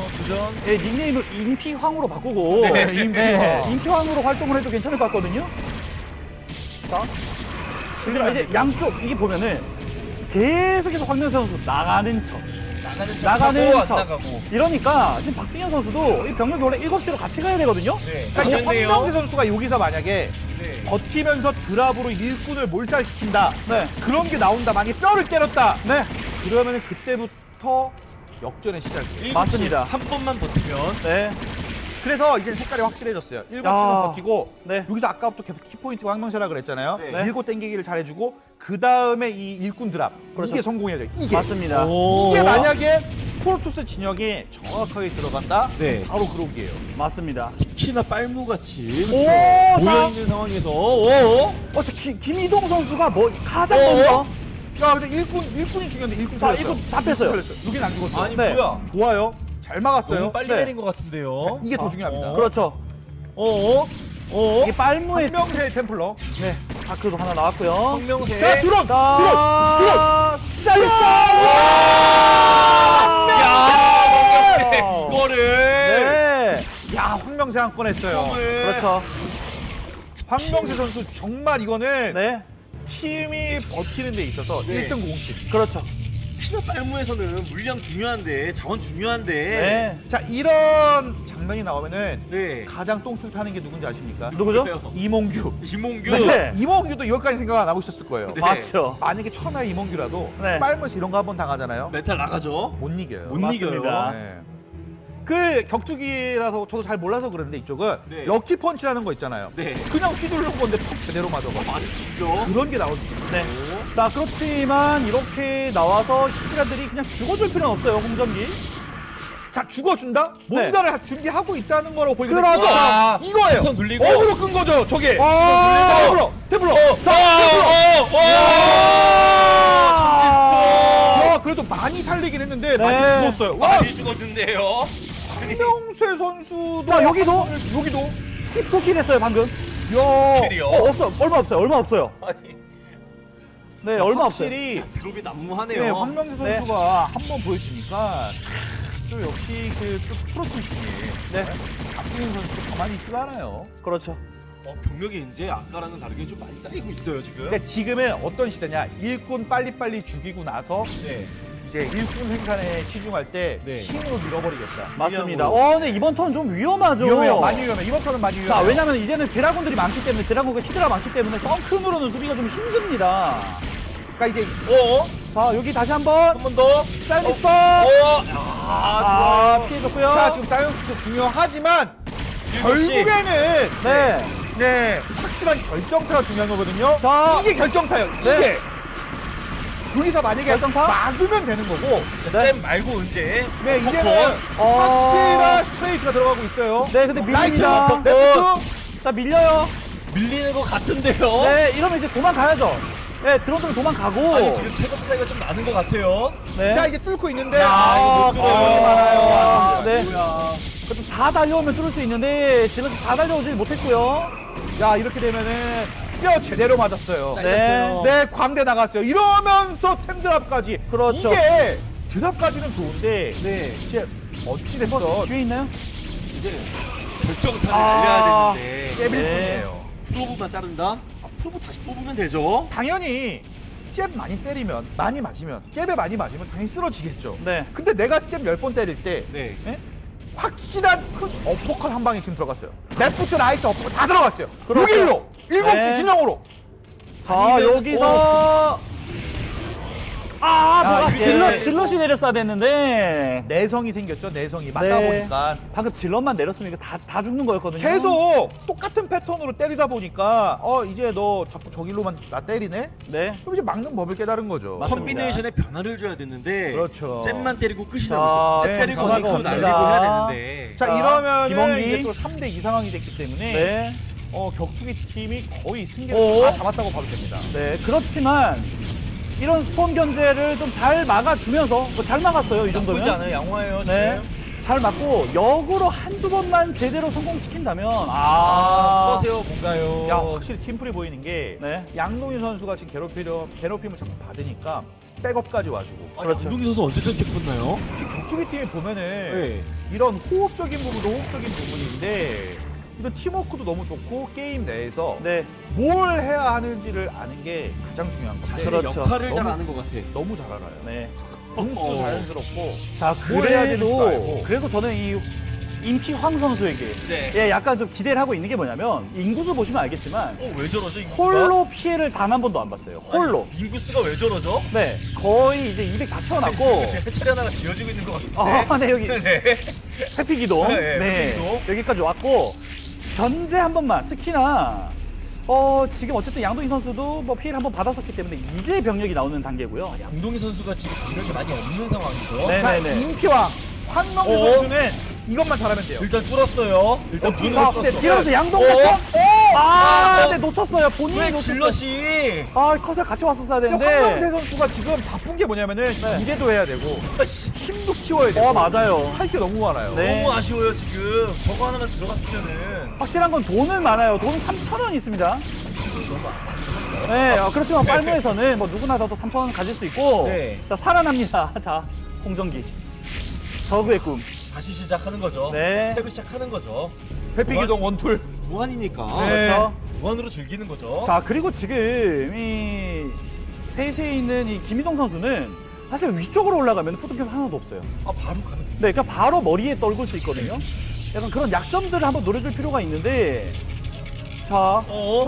예, 닉네임을 인피황으로 바꾸고 네, 인피황. 인피황으로 활동을 해도 괜찮을 것 같거든요. 자, 그리고 이제 양쪽 이게 보면은 계속해서 황명세 선수 나가는 척. 나가는 나가는 안 척. 나가고. 이러니까 지금 박승현 선수도 이 병력이 원래 7시로 같이 가야 되거든요. 네. 그러니까. 황명세 선수가 여기서 만약에 네. 버티면서 드랍으로 일꾼을 몰살시킨다. 네. 그런 게 나온다. 만약에 뼈를 때렸다. 네. 그러면 그때부터 역전의 시작이에요. 맞습니다. 한 번만 버티면 네. 그래서 이제 색깔이 확실해졌어요. 일곱 야. 시는 버티고 네. 여기서 아까부터 계속 키포인트가 황명세라 그랬잖아요. 네. 밀고 땡기기를 잘해주고 그 다음에 이 일꾼 드랍 그렇죠. 이게 성공해야 돼요. 이게 맞습니다. 이게 만약에 프로토스 진영에 정확하게 들어간다. 네. 바로 그러기예요. 맞습니다. 특히나 빨무같이 오, 모여 자, 있는 상황에서 오, 어, 저 김- 김희동 선수가 뭐 가장 어? 먼저 야, 근데 일꾼 일꾼이 중요한데 일꾼 자, 살렸어요. 일꾼 다 뺐어요. 여긴 안 죽었어요. 아니 네. 뭐야? 좋아요. 잘 막았어요. 너무 빨리 네. 내린 것 같은데요. 이게 더 중요합니다. 어? 그렇죠. 어? 어? 이게 빨무의 황명세 템플러. 네. 다크도 하나 나왔고요. 황명세. 자, 드론! 자, 야, 이거를. 네. 야, 황명세 한 건 했어요. 그렇죠. 황명세 선수 정말 이거는 네. 팀이 버티는 데 있어서 네. 1등 공식. 그렇죠. 특히나 빨무에서는 물량 중요한데 자원 중요한데 네. 자, 이런 장면이 나오면은 네. 가장 똥줄 타는 게 누군지 아십니까? 누구죠? 이몽규. 이몽규 네. 이몽규도 여기까지 생각 안 하고 있었을 거예요. 네. 맞죠. 만약에 천하의 이몽규라도 네. 빨무에서 이런 거 한번 당하잖아요. 멘탈 나가죠. 못 이겨요. 못 막습니다. 이겨요. 네. 그 격투기라서 저도 잘 몰라서 그러는데 이쪽은 네. 럭키 펀치라는 거 있잖아요. 네. 그냥 휘두르는 건데 턱 제대로 맞아가. 많이 쓰죠. 그런 게 있어요. 네. 자, 그렇지만 이렇게 나와서 히드라들이 그냥 죽어줄 필요는 없어요, 홍정기. 자 죽어준다? 뭔가를 준비하고 있다는 거라고 보이거든요. 네. 그렇죠. 자, 이거예요. 시선 돌리고. 어그로 끈 거죠, 저게. 어. 자, 테블러, 테블러. 자, 어, 야, 그래도 많이 살리긴 했는데 많이 네. 죽었어요. 와, 많이 죽었는데요. 황명세 선수도 자, 여기도 여기도 19킬 했어요, 방금. 야. 어, 없어. 얼마 없어요. 얼마 없어요. 아니. 네, 얼마 없어요. 드롭이 난무하네요. 네, 황명세 네. 선수가 한번 보여주니까 또 역시 그 프로토신이 네. 박승인 선수 가만히 있지가 않아요. 그렇죠. 어, 병력이 이제 아까랑은 다르게 좀 많이 쌓이고 있어요 지금. 근데 지금은 어떤 시대냐? 일꾼 빨리빨리 죽이고 나서 네. 이제 일꾼 생산에 치중할 때 네. 힘으로 밀어버리겠다. 맞습니다. 어, 근데 이번 턴 좀 위험하죠. 위험해요. 많이 위험해. 이번 턴은 많이 위험해. 자, 왜냐면 이제는 드라군들이 많기 때문에 드라군과 히드라 많기 때문에 썬큰으로는 수비가 좀 힘듭니다. 그러니까 이제 어? 자, 여기 다시 한번 한 번 더. 쌀미스터. 어? 아, 피해줬고요. 자 지금 사이언스도 중요하지만. 결국에는 네. 네 확실한 결정타가 중요한 거거든요. 자. 이게 결정타예요. 네. 이게 여기서 만약에 결정타? 막으면 되는 거고. 네. 잽 말고 이제. 네 이제는 어. 확실한 스트레이트가 들어가고 있어요. 네, 근데 밀립니다. 라이트, 레프트. 자, 밀려요. 밀리는 것 같은데요. 네, 이러면 이제 도망가야죠. 네, 드론들은 도망가고. 아니 지금 체급 차이가 좀 나는 것 같아요. 네. 자 이제 뚫고 있는데 야, 이거 못 뚫어요. 거리 많아요. 아, 네. 그래도 다 달려오면 뚫을 수 있는데 zealot이 다 달려오질 못했고요. 자 이렇게 되면은 뼈 제대로 맞았어요. 네. 네, 광대 나갔어요. 이러면서 템 drop까지. 그렇죠. 이게 drop까지는 좋은데 네. 이제 어찌 됐든 뒤에 있나요? 이제 결정타를 아. 날려야 되는데 깨빌 네. 뿐이에요. probe만 자른다? 아, probe 다시 뽑으면 되죠. 당연히 잽 많이 때리면 많이 맞으면 잽에 많이 맞으면 당연히 쓰러지겠죠. 네. 근데 내가 잽 10번 때릴 때 네. 예? 확실한 큰 어퍼컷 한 방이 지금 들어갔어요. 레프트 라이트 어퍼컷 다 들어갔어요. 그렇죠. 6일로 일곱 네. 시 진영으로. 자, 아니면- 여기서. 아, 뭐가 이게- 질럿, 질럿이 내렸어야 됐는데. 내성이 생겼죠. 내성이 맞다 네. 보니까 방금 질럿만 내렸으면 이거 다, 다 죽는 거였거든요. 계속 똑같은 패턴으로 때리다 보니까 어 이제 너 자꾸 저길로만 나 때리네. 네. 그럼 이제 막는 법을 깨달은 거죠. 맞습니다. 컨비네이션에 변화를 줘야 되는데 그렇죠. 잼만 때리고 끝이 잼 네, 때리고 옵니다. 날리고 해야 되는데 자, 자, 이러면 김원기. 이제 또 3대 2 상황이 됐기 때문에 네. 어, 격투기 팀이 거의 승리를 오. 다 잡았다고 봐도 됩니다. 네. 그렇지만 이런 스톰 견제를 좀 잘 막아주면서 뭐 잘 막았어요. 이 나쁘지 정도면. 않아요. 양호해요. 네. 지금. 잘 맞고 역으로 한두 번만 제대로 성공시킨다면 아, 아, 커세요 뭔가요? 야 확실히 팀플이 보이는 게 네. 양동희 선수가 지금 괴롭히려 괴롭힘을 자꾸 받으니까 백업까지 와주고 그렇죠. 운동희 선수 언제 저렇게 컸나요? 격투기 팀에 보면은 네. 이런 호흡적인 부분도 호흡적인 부분인데 이런 팀워크도 너무 좋고 게임 내에서 네. 뭘 해야 하는지를 아는 게 가장 중요한 거. 자신의 그렇죠. 역할을 잘 너무- 아는 것 같아. 너무 잘 알아요. 네. 공수도 자연스럽고 자, 그래도. 그래도 저는 이 임피 황 선수에게 네. 예, 약간 좀 기대를 하고 있는 게 뭐냐면 인구수 보시면 알겠지만 어, 왜 저러죠? 인구수가? 홀로 피해를 단 한 번도 안 봤어요. 홀로. 아니, 인구수가 왜 저러죠? 네. 거의 이제 200 다 채워놨고 지금 해처리 하나가 지어지고 있는 것 같은데. 아, 네, 여기 네. 해피기동. 네, 네. 해피기동. 여기까지 왔고 견제 한 번만 특히나 어, 지금 어쨌든 양동희 선수도 뭐 피해를 한 번 받았었기 때문에 이제 병력이 나오는 단계고요. 양동희 선수가 지금 병력이 많이 없는 상황이죠. 네. 자, 네네네. 임피와 황명수 어? 선수는 이것만 잘하면 돼요. 일단 뚫었어요. 일단 문을 자, 뚫었어. 근데 뒤로서 양동 어? 대청. 아, 어? 네, 놓쳤어요. 본인이 왜 놓쳤어요. 질럿이 아, 컷을 같이 왔었어야 황명세 되는데. 선수가 지금 바쁜 게 뭐냐면은 네. 기대도 해야 되고 힘도 키워야 되고 어, 맞아요. 할 게 너무 많아요. 네. 너무 아쉬워요 지금. 저거 하나만 들어갔으면은 확실한 건 돈은 많아요. 돈 3,000원 있습니다. 네, 어, 그렇지만 빨무에서는 뭐 누구나 다도 3,000원 가질 수 있고. 네. 자, 살아납니다. 자, 홍정기. 저그의 꿈. 다시 시작하는 거죠. 네. 새로 시작하는 거죠. 회피기동 원툴. 무한이니까 네. 그렇죠. 무한으로 즐기는 거죠. 자, 그리고 지금 이 셋이 있는 이 김희동 선수는 사실 위쪽으로 올라가면 포토캡 하나도 없어요. 아 바로 가면 됩니다. 네, 그러니까 바로 머리에 떨굴 수 있거든요. 약간 그런 약점들을 한번 노려줄 필요가 있는데. 자, 어?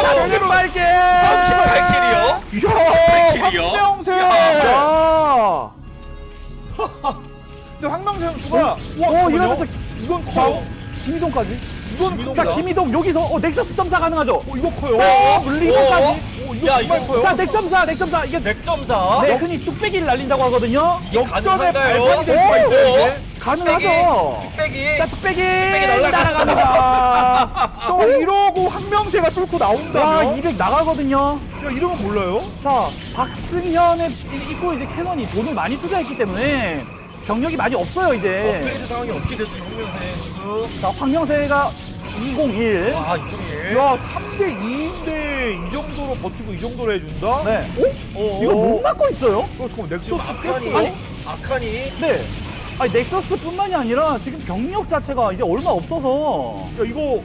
자, 38개! 38킬이요? 이야, 킬이요? 황명세. 자, 근데 황명세 선수가 오, 이러면서 이건 자, 커요. 김희동까지. 이건 자, 김희동 여기서 어, nexus 점사 가능하죠? 어, 이거 커요. 자, 물리고까지. 이거 야, 정말 이거 커요. 자, 넥점사, 넥점사. 이게 넥점사. 네, 흔히 뚝배기를 날린다고 하거든요. 이게 역전의 가능한가요? 발판이 될 수가 있어요. 가능하죠. 뚝배기. 자, 뚝배기 날아갔어. 날아갑니다. 또 이러고 황명세가 뚫고 와, 나온다면 200 나가거든요. 야, 이러면 몰라요? 자, 박승현의 있고 이제 cannon이 돈을 많이 투자했기 때문에 경력이 많이 없어요, 이제. 업그레이드 상황이 어떻게 될지 홍명세 선수. 자, 황영세가 201. 와 이정일. 야, 3대 2인데 이 정도로 버티고 이 정도로 해준다? 네. 오? 어, 이거 어. 못 막고 있어요? 어, 잠깐만, 넥서스 아칸이 깼고요? 아칸이 네. 아니, 넥서스뿐만이 아니라 지금 병력 자체가 이제 얼마 없어서. 야, 이거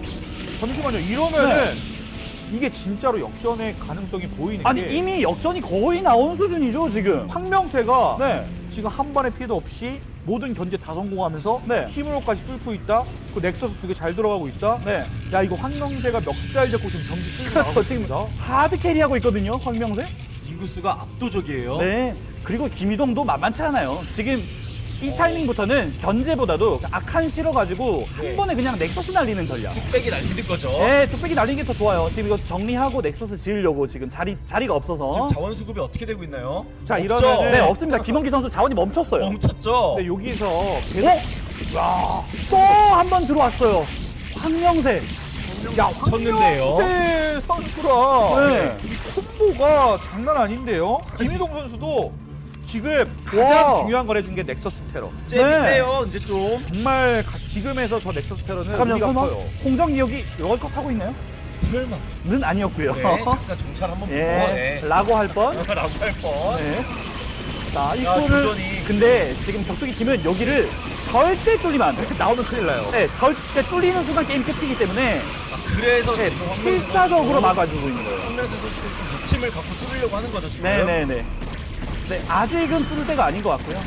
잠시만요. 이러면은 이게 진짜로 역전의 가능성이 보이는 아니, 게 이미 역전이 거의 나온 수준이죠, 지금. 황명세가 네. 지금 한 번의 피해도 없이 모든 견제 다 성공하면서 네. 힘으로까지 뚫고 있다. 그 nexus 두 개 잘 들어가고 있다. 네. 야 이거 황명세가 멱살 잡고 지금 경기 끌고 나가고 그렇죠. 지금. hard carry하고 있거든요, 황명세. 인구수가 압도적이에요. 네. 그리고 김희동도 만만치 않아요. 지금 이 타이밍부터는 견제보다도 아칸 실어가지고 한 네. 번에 그냥 nexus 날리는 전략. 뚝배기 날리는 거죠. 네, 뚝배기 날리는 게 더 좋아요. 지금 이거 정리하고 nexus 지으려고 지금 자리 자리가 없어서. 지금 자원 수급이 어떻게 되고 있나요? 자, 없죠? 이러면은- 네, 없습니다. 김원기 선수 자원이 멈췄어요. 멈췄죠. 근데 여기서 계속 어? 또한 번 들어왔어요. 황명세. 야 쳤는데요. 황명세 선수랑 네. 이 콤보가 장난 아닌데요. 김희동 선수도 지금 가장 와. 중요한 걸 해준 게 넥서스 테러. 째세요 이제 좀. 정말 가- 지금에서 저 넥서스 테러는 잠깐만요, 의미가 설마 커요. 홍정기 여기 월컷 하고 있나요? 설마. 는 아니었고요. 네, 잠깐 정찰 한번 보고. 예, 네. 라고 할 뻔. 라고 할 뻔. 네. 자, 야, 도전이. 근데 지금 격투기 팀은 여기를 절대 뚫리면 안 돼. 나오면 큰일 나요. 네, 절대 뚫리는 순간 게임 끝이기 때문에 아, 그래서 네, 지금 황명수 필사적으로 선수- 막아주고 있는 거예요. 황명수 선수는 좀 욕심을 갖고 뚫으려고 하는 거죠 지금. 네네네. 네, 아직은 뚫을 때가 아닌 것 같고요.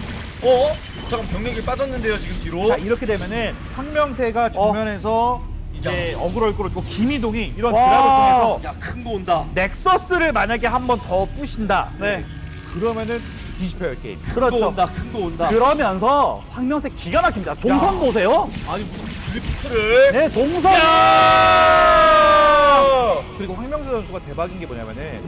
어? 잠깐 병력이 빠졌는데요 지금 뒤로. 자 이렇게 되면은 황명세가 정면에서 이제 어그로를 끌어주고 김희동이 이런 와. 드랍을 통해서 야큰 거 온다. 넥서스를 만약에 한 번 더 부신다. 네. 그러면은 뒤집혀요 게임. 큰 거 그렇죠. 온다. 큰 거 온다. 그러면서 황명세 기가 막힙니다. 동선 야. 보세요. 아니 무슨 drift를. 네, 동선. 그렇죠. 그리고 황명세 선수가 대박인 게 뭐냐면은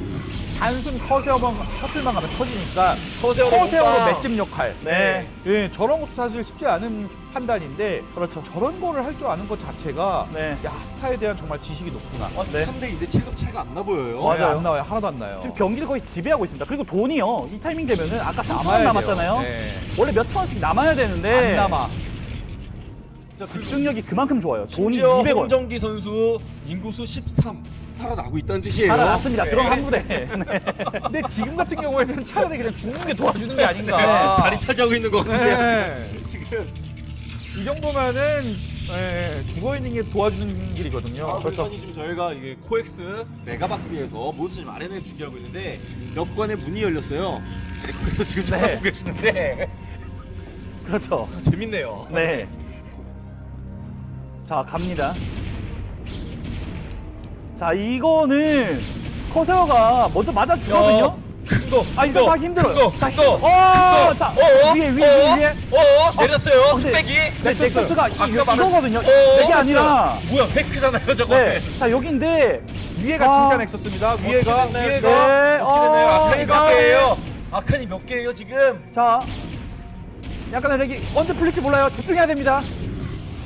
단순 corsair만 셔틀만 가면 터지니까 corsair로 맷집 역할. 네. 예, 저런 것도 사실 쉽지 않은 판단인데 그렇죠. 저런 거를 할 줄 아는 것 자체가 네. 야 스타에 대한 정말 지식이 높구나. 어, 네. 3대 2대 체급 차이가 안 나 보여요. 맞아요. 네, 안 나와요. 하나도 안 나요. 지금 경기를 거의 지배하고 있습니다. 그리고 돈이요. 이 타이밍 되면은 아까 3천 원 남았잖아요. 네. 원래 몇천 원씩 남아야 되는데 안 남아. 집중력이 그만큼 좋아요. 심지어 200원. 홍정기 선수 인구수 13. 살아나고 있다는 뜻이에요. 살아났습니다. 네. 드론 한 부대. 네. 근데 지금 같은 경우에는 차라리 그냥 죽는 게 도와주는 게 아닌가. 네, 자리 차지하고 있는 것 같은데요. 네. 지금. 이 정도면은 예, 죽어 있는 게 도와주는 길이거든요. 아, 그렇죠. 지금 저희가 이게 코엑스 메가박스에서 몬스터 좀 아레나에서 중계하고 있는데 몇 관의 문이 열렸어요. 그래서 지금 네. 쳐다보고 계시는데 그렇죠. 재밌네요. 네. 자, 갑니다. 자, 이거는 커세어가 먼저 맞아 주거든요. 큰 거. 아, 이거 자기 힘들어요. 큰 거. 자, 큰 거. 어, 자, 어, 위에, 위에, 어, 위에. 어, 내렸어요. 어, 근데- 뚝배기. 네, 넥서스가 이, 말한- 이거거든요. 어, 이게 아니라. 뭐야, 팩크잖아요, 저거. 네. 자, 여기인데. 위에가 자. 진짜 nexus입니다. 위에가 위에가? 네? 어, archon이. 몇 개예요? archon이 몇 개예요, 지금? 자, 약간 여기 언제 풀릴지 몰라요. 집중해야 됩니다.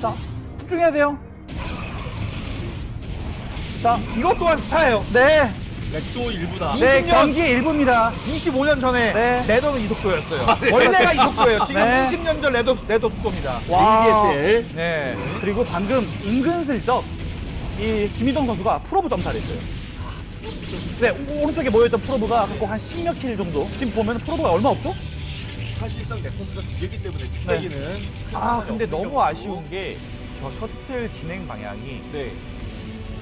자, 집중해야 돼요. 자, 이것 또한 스타예요. 네. lag도 일부다. 네, 20년. 경기의 일부입니다. 25년 전에 네. ladder는 이 속도였어요. 원래가 이 속도예요. 지금 네. 20년 전 ladder ladder 속도입니다. 와. ADSL 네. 그리고 방금 은근슬쩍 이 김희동 선수가 probe 점사를 했어요. 네, 오- 오른쪽에 모여있던 probe가 꼭 한 10몇 킬 정도. 지금 보면 probe가 얼마 없죠? 사실상 nexus가 두 개기 때문에 뚝배기는 큰아 근데 너무. 아쉬운 게 저 셔틀 진행 방향이 네.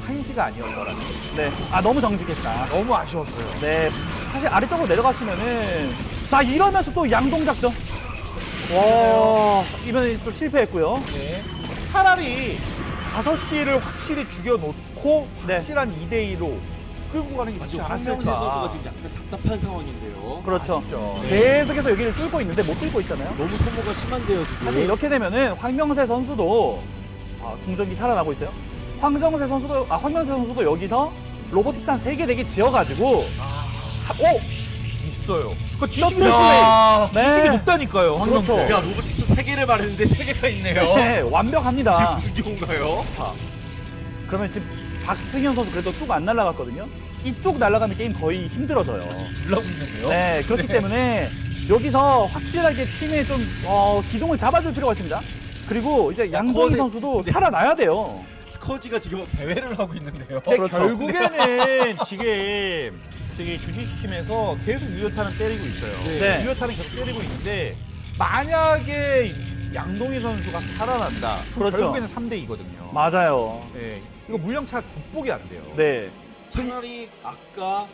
한시가 아니었더라는 거. 네. 아, 너무 정직했다. 너무 아쉬웠어요. 네. 사실 아래쪽으로 내려갔으면은. 자, 이러면서 또 양동 작전. 와, 이번에 좀 실패했고요. 네. 차라리 5시를 확실히 죽여놓고 네. 확실한 2대2로 끌고 가는 게 맞지 않았을까. 황명세 선수가 지금 약간 답답한 상황인데요. 그렇죠. 아쉽죠. 계속해서 여기를 뚫고 있는데 못 뚫고 있잖아요. 너무 소모가 심한데요, 지금. 사실 이렇게 되면은 황명세 선수도 자 공격이 살아나고 있어요. 황정세 선수도 아 황명세 선수도 여기서 로보틱스 한 3개 4개 지어가지고 하- 오 있어요. 그 지식이. 높- 네. 지식이 높다니까요. 황명세. 그렇죠. 야, 로보틱스 세 개를 말했는데 세 개가 있네요. 네, 완벽합니다. 이게 무슨 경우인가요? 자 그러면 지금 박승현 선수 그래도 뚝 안 날아갔거든요. 이쪽 날아가면 게임 거의 힘들어져요. 있는데요. 네 그렇기 때문에 여기서 확실하게 팀의 좀 어, 기동을 잡아줄 필요가 있습니다. 그리고 이제 양동희 선수도 네. 살아나야 돼요. 스커지가 지금 대회를 하고 있는데요. 근데 그렇죠. 결국에는 지금 저기 주지스 팀에서 계속 유효타는 때리고 있어요. 네. 유효타는 계속 때리고 있는데 만약에 양동희 선수가 살아난다. 그렇죠. 결국에는 3대 2거든요. 맞아요. 네. 이거 물량차 극복이 안 돼요. 네. 차라리 아까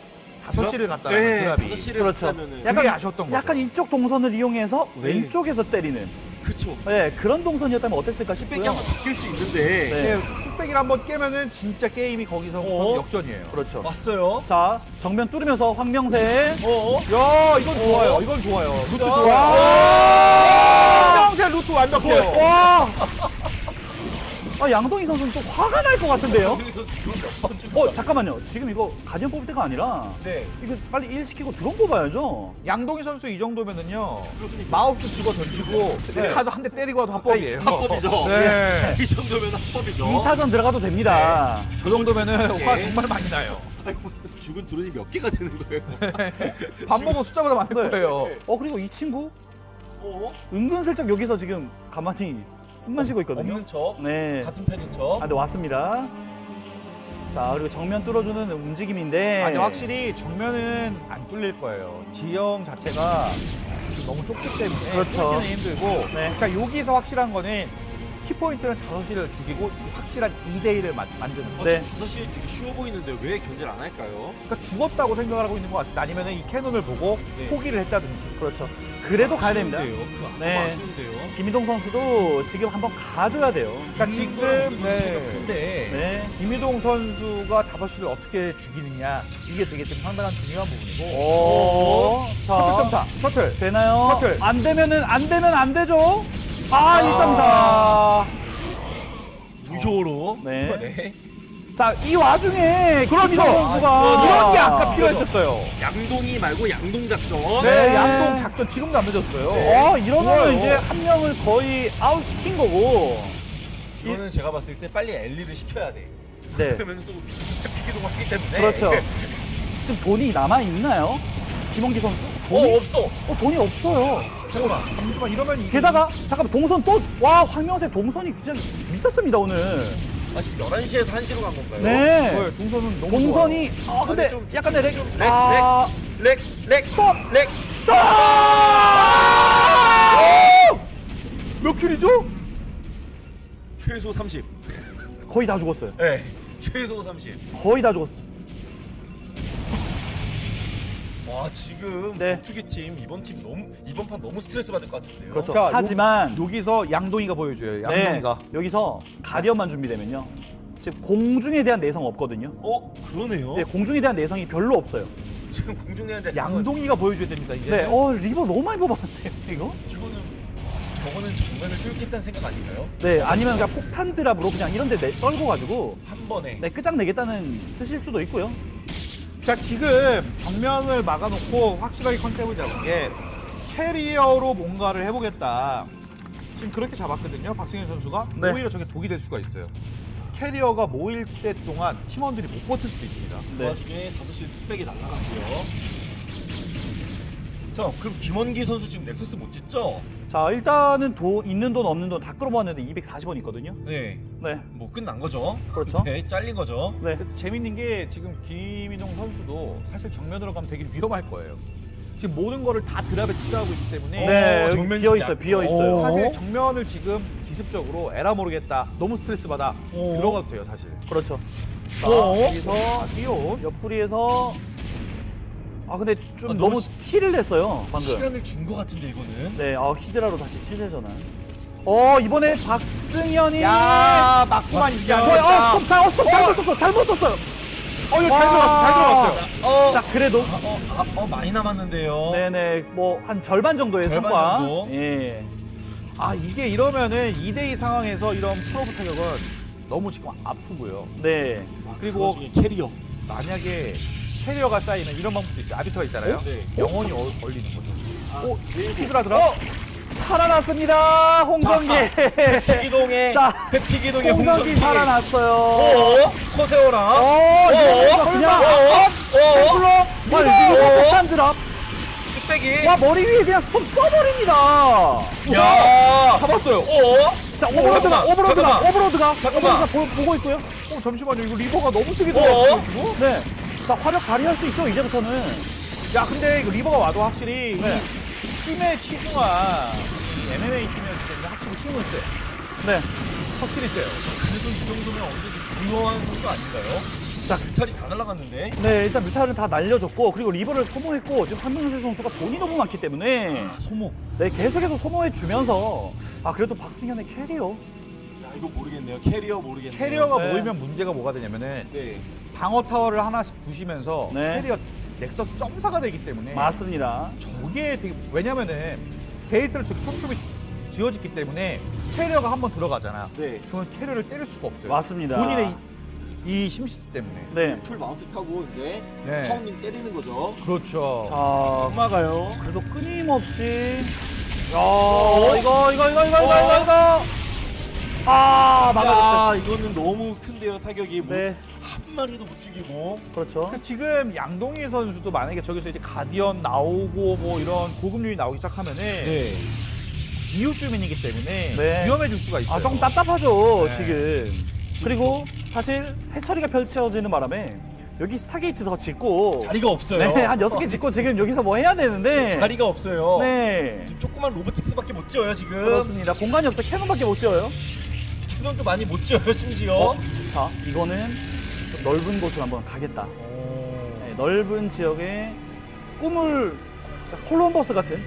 5시를 갔다 네, 드랍이. 5시를 그렇죠. 갔다면은 약간- 아쉬웠던 거죠. 약간 이쪽 동선을 이용해서 네. 왼쪽에서 때리는 그쵸. 네, 그런 동선이었다면 어땠을까 싶고요. 뚝배기 한번 바뀔 수 있는데 네. 네, 뚝배기를 한번 깨면은 진짜 게임이 거기서 어? 역전이에요. 그렇죠. 왔어요. 자, 정면 뚫으면서 황명세. 어? 야, 이건 좋아요. 이건 좋아요. 루트 야. 좋아요. 황명세 루트 완벽해요. 와! 아, 양동희 선수는 좀 화가 날 것 같은데요? 어, 잠깐만요. 지금 이거 가디언 뽑을 때가 아니라 네. 이거 빨리 일 시키고 드론 뽑아야죠. 양동희 선수 이 정도면은요. 마우스 죽어 던지고 네. 가서 한 대 때리고 와도 합법이에요. 합법이죠. 네. 이 정도면 합법이죠. 2차전 들어가도 됩니다. 저 정도면은 네. 화 정말 많이 나요. 아이고, 죽은 드론이 몇 개가 되는 거예요? 밥 먹은 숫자보다 많을 네. 거예요. 어, 그리고 이 친구 어? 은근슬쩍 여기서 지금 가만히 숨만 쉬고 있거든요. 없는 척. 네. 같은 편인 척. 아, 네, 왔습니다. 자, 그리고 정면 뚫어주는 움직임인데. 아니 확실히 정면은 안 뚫릴 거예요. 지형 자체가 너무 좁기 때문에 그렇죠. 뚫기는 힘들고. 네. 그러니까 여기서 확실한 거는 키포인트는 5시를 죽이고 확실한 2대1을 만드는 거. 네. 5시 되게 쉬워 보이는데 왜 견제를 안 할까요? 그러니까 죽었다고 생각을 하고 있는 것 같습니다. 아니면 이 캐논을 보고 네. 포기를 했다든지. 그렇죠. 그래도 가야 됩니다. 그거 네. 아쉬운데요. 김희동 선수도 지금 한번 가줘야 돼요. 그러니까 지금 차이가 네. 큰데. 네. 김희동 선수가 5시를 어떻게 죽이느냐 이게 되게 지금 상당한 중요한 부분이고. 오. 셔틀 자, 점사, 셔틀. 되나요? 셔틀. 안 되면은, 안 되면 안 되죠? 아, 1.4. 무효로. 네. 네. 자, 이 와중에 그렇죠. 선수가 이런 게 아까 필요했었어요. 양동이 말고 양동 작전. 네, 네. 양동 작전 지금도 안 늦었어요. 어, 이러면. 이제 한 명을 거의 아웃 시킨 거고. 이거는 제가 봤을 때 빨리 엘리를 시켜야 돼. 네. 그러면 또 비기동 하기 때문에. 그렇죠. 지금 돈이 남아 있나요? 김원기 선수? 돈이 어 없어. 어, 돈이 없어요. 잠깐만, 잠시만 이러면 이게 게다가 잠깐만 동선 또 와 황명세 동선이 진짜 미쳤습니다 오늘. 아 지금 11시에서 1시로 간 건가요? 네. 어, 동선은 너무 동선이 아 근데 아니, 좀 약간의 lag. 좀 lag, 아, lag, lag, 스톱. lag. 몇 킬이죠? 최소 30. 거의 다 죽었어요. 네. 최소 30. 거의 다 죽었어. 와 지금 네. 격투기 팀 이번 팀 너무 이번 판 너무 스트레스 받을 것 같은데요. 그렇죠. 그러니까 하지만 여기서 양동이가 보여줘요. 네, 양동이가. 여기서 가디언만 준비되면요. 지금 공중에 대한 내성 없거든요. 어 그러네요. 네, 공중에 대한 내성이 별로 없어요. 지금 공중내한테 양동이가 보여줘야 됩니다. 이제. 네, 어 리버 너무 많이 뽑았는데요, 이거? 이거는 저거는 정면을 뚫겠다는 생각 아닌가요? 네, 아니면 그냥 폭탄 drop으로 그냥 이런 데 내, 떨궈가지고 한 번에. 네, 끝장내겠다는 뜻일 수도 있고요. 자 지금 정면을 막아놓고 확실하게 컨셉을 잡은 게 캐리어로 뭔가를 해보겠다. 지금 그렇게 잡았거든요. 박승현 선수가 네. 오히려 저게 독이 될 수가 있어요. 캐리어가 모일 때 동안 팀원들이 못 버틸 수도 있습니다. 그 네. 와중에 5시 뚝배기 날라갔고요. 자 그럼 김원기 선수 지금 nexus 못 짓죠? 자, 일단은 돈 있는 돈 없는 돈 다 끌어모았는데 240원 있거든요. 네. 네, 뭐 끝난 거죠. 그렇죠. 네, 잘린 거죠. 네. 재밌는 게 지금 김인용 선수도 사실 정면으로 가면 되게 위험할 거예요. 지금 모든 거를 다 drop에 투자하고 있기 때문에 네, 여기 정면 비어. 있어요, 비어 있어요. 오. 사실 정면을 지금 기습적으로 에라 모르겠다 너무 스트레스 받아 오. 들어가도 돼요 사실. 그렇죠. 자, 어? 여기서 뛰어온 옆구리에서 아 근데 좀 아, 너무, 너무 시- 티를 냈어요 방금. 시간을 준 것 같은데 이거는. 네, 아 히드라로 다시 체제 전환. 어 이번에 박승현이 야 막구만 이게 저, 아니었다. 어 스톱 자, 어 스톱 잘못 썼어, 잘못 썼어요. 어 이거 잘 와. 들어갔어 잘 들어갔어요. 어, 자 그래도 어, 아, 어 많이 남았는데요. 네네 뭐 한 절반 정도의 절반 성과. 정도? 예. 아 이게 이러면은 2대2 상황에서 이런 프로브 타격은 너무 지금 아프고요. 네. 그리고 그 중에 캐리어. 만약에 캐리어가 쌓이면 이런 방법도 있어요. 아비터가 있잖아요. 네. 영원히 어, 얼리는 거죠. 오, 네, 히드라 들어. 어 살아났습니다 홍정기. 피기동의 자, 피기동의 홍정기 살아났어요. 어? 코세오랑. 어, 어? 그냥 어? 앵글로 와 폭탄 드랍. 뚝배기. 와 머리 위에 그냥 스톱 써버립니다. 야. 잡았어요. 어? 자 오버로드가 오버로드가. 오버로드가 잠깐만. 오버로드가 보, 보고 있고요. 어, 잠시만요. 이거 reaver가 너무 세게 어? 들어갔어요, 지금. 네. 자 화력 발휘할 수 있죠 이제부터는. 야, 근데 이거 reaver가 와도 확실히 네. 이 팀의 치중한 이 MMA 팀이었기 때문에 확실히 힘은 세요. 네. 확실히 세요. 그래도 이 정도면 어느 정도 중요한 선수 아닌가요? 자. mutal이 다 날아갔는데. 네 일단 muta를 다 날려줬고 그리고 reaver를 소모했고 지금 한명세 선수가 돈이 너무 많기 때문에 소모. 네 계속해서 소모해 주면서 아 그래도 박승현의 캐리어 야 이거 모르겠네요. 캐리어 모르겠네요. 캐리어가 네. 모이면 문제가 뭐가 되냐면은 네. 방어 타워를 하나씩 부시면서 네. 캐리어 nexus 점사가 되기 때문에 맞습니다. 저게 되게 왜냐면은 게이트를 저기 촘촘히 지어졌기 때문에 캐리어가 한번 들어가잖아. 네. 그러면 캐리어를 때릴 수가 없어요. 맞습니다. 본인의 이, 이 심시티 때문에. 네. full mount 타고 이제 네. pounding 때리는 거죠. 그렇죠. 자 막아요. 그래도 끊임없이 야 이거 이거 이거 이거 이거 이거 이거 아 막아줬어요. 야 이거는 너무 큰데요 타격이. 뭐네 한 마리도 못 죽이고. 그렇죠. 그러니까 지금 양동희 선수도 만약에 저기서 이제 가디언 나오고 뭐 이런 고급률이 나오기 시작하면은 네. 이웃 주민이기 때문에 네. 위험해질 수가 있어요. 아 조금 답답하죠 네. 지금. 그리고 사실 해처리가 펼쳐지는 바람에 여기 stargate 더 짓고 자리가 없어요. 네, 한 여섯 개 짓고 지금 여기서 뭐 해야 되는데 자리가 없어요. 네. 지금 조그만 robotics밖에 못 지어요 지금. 그렇습니다. 공간이 없어 cannon밖에 못 지어요. cannon도 많이 못 지어요 심지어. 어? 자, 이거는 좀 넓은 곳으로 한번 가겠다. 오. 네, 넓은 지역에 꿈을 자, 콜럼버스 같은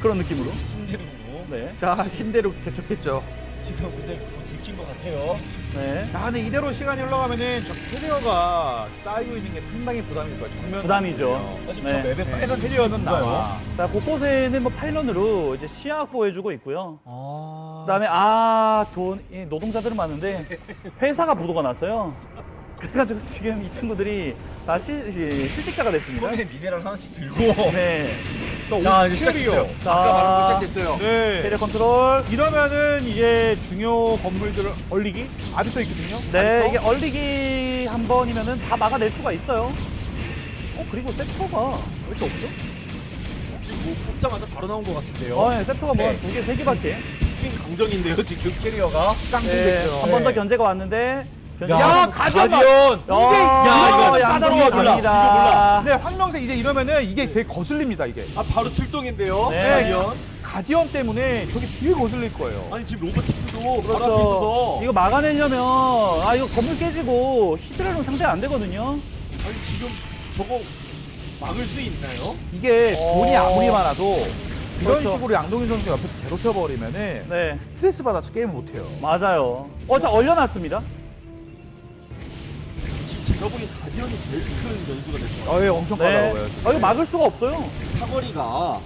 그런 느낌으로. 신대륙으로. 네. 자 신대륙 개척했죠. 지금 근데 뭐 들킨 것 같아요. 네. 자 근데 이대로 시간이 흘러가면은 저 캐리어가 쌓이고 있는 게 상당히 부담일 거예요. 정면 부담이죠. 아, 지금 네. 저 맵에 네. 빨간 캐리어는. 나와. 자, 곳곳에는 뭐 pylon으로 이제 시야 확보해주고 있고요. 아. 그다음에 아, 돈, 이 노동자들은 많은데 회사가 부도가 났어요. 그래가지고 지금 이 친구들이 다시 시- 실직자가 됐습니다. 손에 미네랄 하나씩 들고. 네. 자 이제 시작했어요. 자, 아까 말한 거 시작했어요. 네. 캐리어 컨트롤. 이러면은 이제 중요 건물들을 얼리기 아직도 있거든요. 네? 이게 얼리기 한 번이면은 다 막아낼 수가 있어요. 어, 그리고 섹터가 왜 이렇게 없죠? 지금 뭐 뽑자마자 바로 나온 것 같은데요. 어, 네, 섹터가 뭐 네. 두 개, 세 개밖에. 빈 강정인데요 지금. 캐리어가. 네, 깡통됐죠. 한번더 네. 견제가 왔는데. 야, 야, 가디언! 가디언. 야, 이게 이거 몰라. 갑니다. 네, 황명세 이제 이러면은 이게 되게 거슬립니다, 이게. 아 바로 출동인데요. 네. 가디언. 가디언 때문에 저게 되게 거슬릴 거예요. 아니 지금 로보틱스도 바로 앞에 그렇죠. 있어서. 이거 막아내려면 아 이거 건물 깨지고 히드라는 상대 안 되거든요. 아니 지금 저거 막을 수 있나요? 이게 어. 돈이 아무리 많아도 이런 그렇죠. 식으로 양동희 선수 옆에서 괴롭혀버리면은 네, 스트레스 받아서 게임을 못해요. 맞아요. 어, 자 얼려놨습니다. 제가 보기엔 가디언이 제일 큰 변수가 될 것 같아요. 어, 예, 엄청 네. 까다로워요. 아, 이거 막을 수가 없어요. 사거리가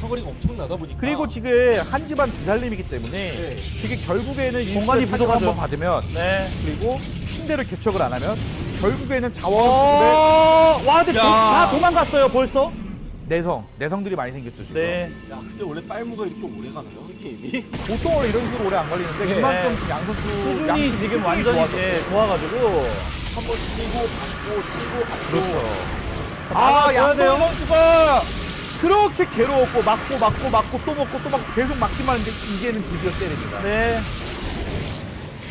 사거리가 엄청나다 보니까 그리고 지금 한 집안 두 살림이기 때문에 네. 이게 결국에는 공간이 부족하죠. 한번 받으면 네. 그리고 침대를 개척을 안 하면 결국에는 자원 어, 와, 근데. 도, 다 도망갔어요, 벌써. 내성 내성들이 많이 생겼죠 지금. 네. 야 근데 원래 빨무가 이렇게 오래 가나요? 이 게임이? 보통 원래 이런 식으로 오래 안 걸리는데 네. 그만큼 지금 양 선수 수준이 양 지금 수준이 완전히 좋아졌어요. 예, 좋아가지고. 한 번 치고 받고 치고 받고 그렇죠. 자, 아, 돼요. 선수가 그렇게 괴로웠고 맞고 맞고 맞고 또 먹고 또 맞고 계속 맞기만 했는데 이제는 드디어 때립니다. 네.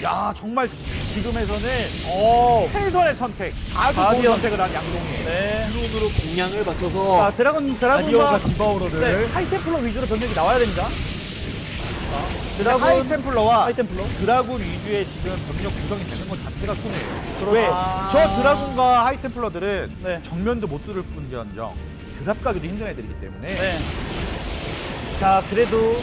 야 정말 지금에서는 어. 최선의 선택, 아주. 좋은 선택을 한 양동이. 네. 드론으로 공략을 자, 맞춰서 드라군, 가디언과 드라군과 디바우러를 네, 하이템플러 위주로 병력이 나와야 됩니다. 자, 드라군, 하이템플러와 하이템플러. 드라군 위주의 지금 병력 구성이 되는 것 자체가 손해예요. 그렇죠. 왜? 아. 저 드라군과 하이템플러들은 네. 정면도 못 뚫을 뿐지언정 drop 가기도 힘든 애들이기 때문에 네. 자, 그래도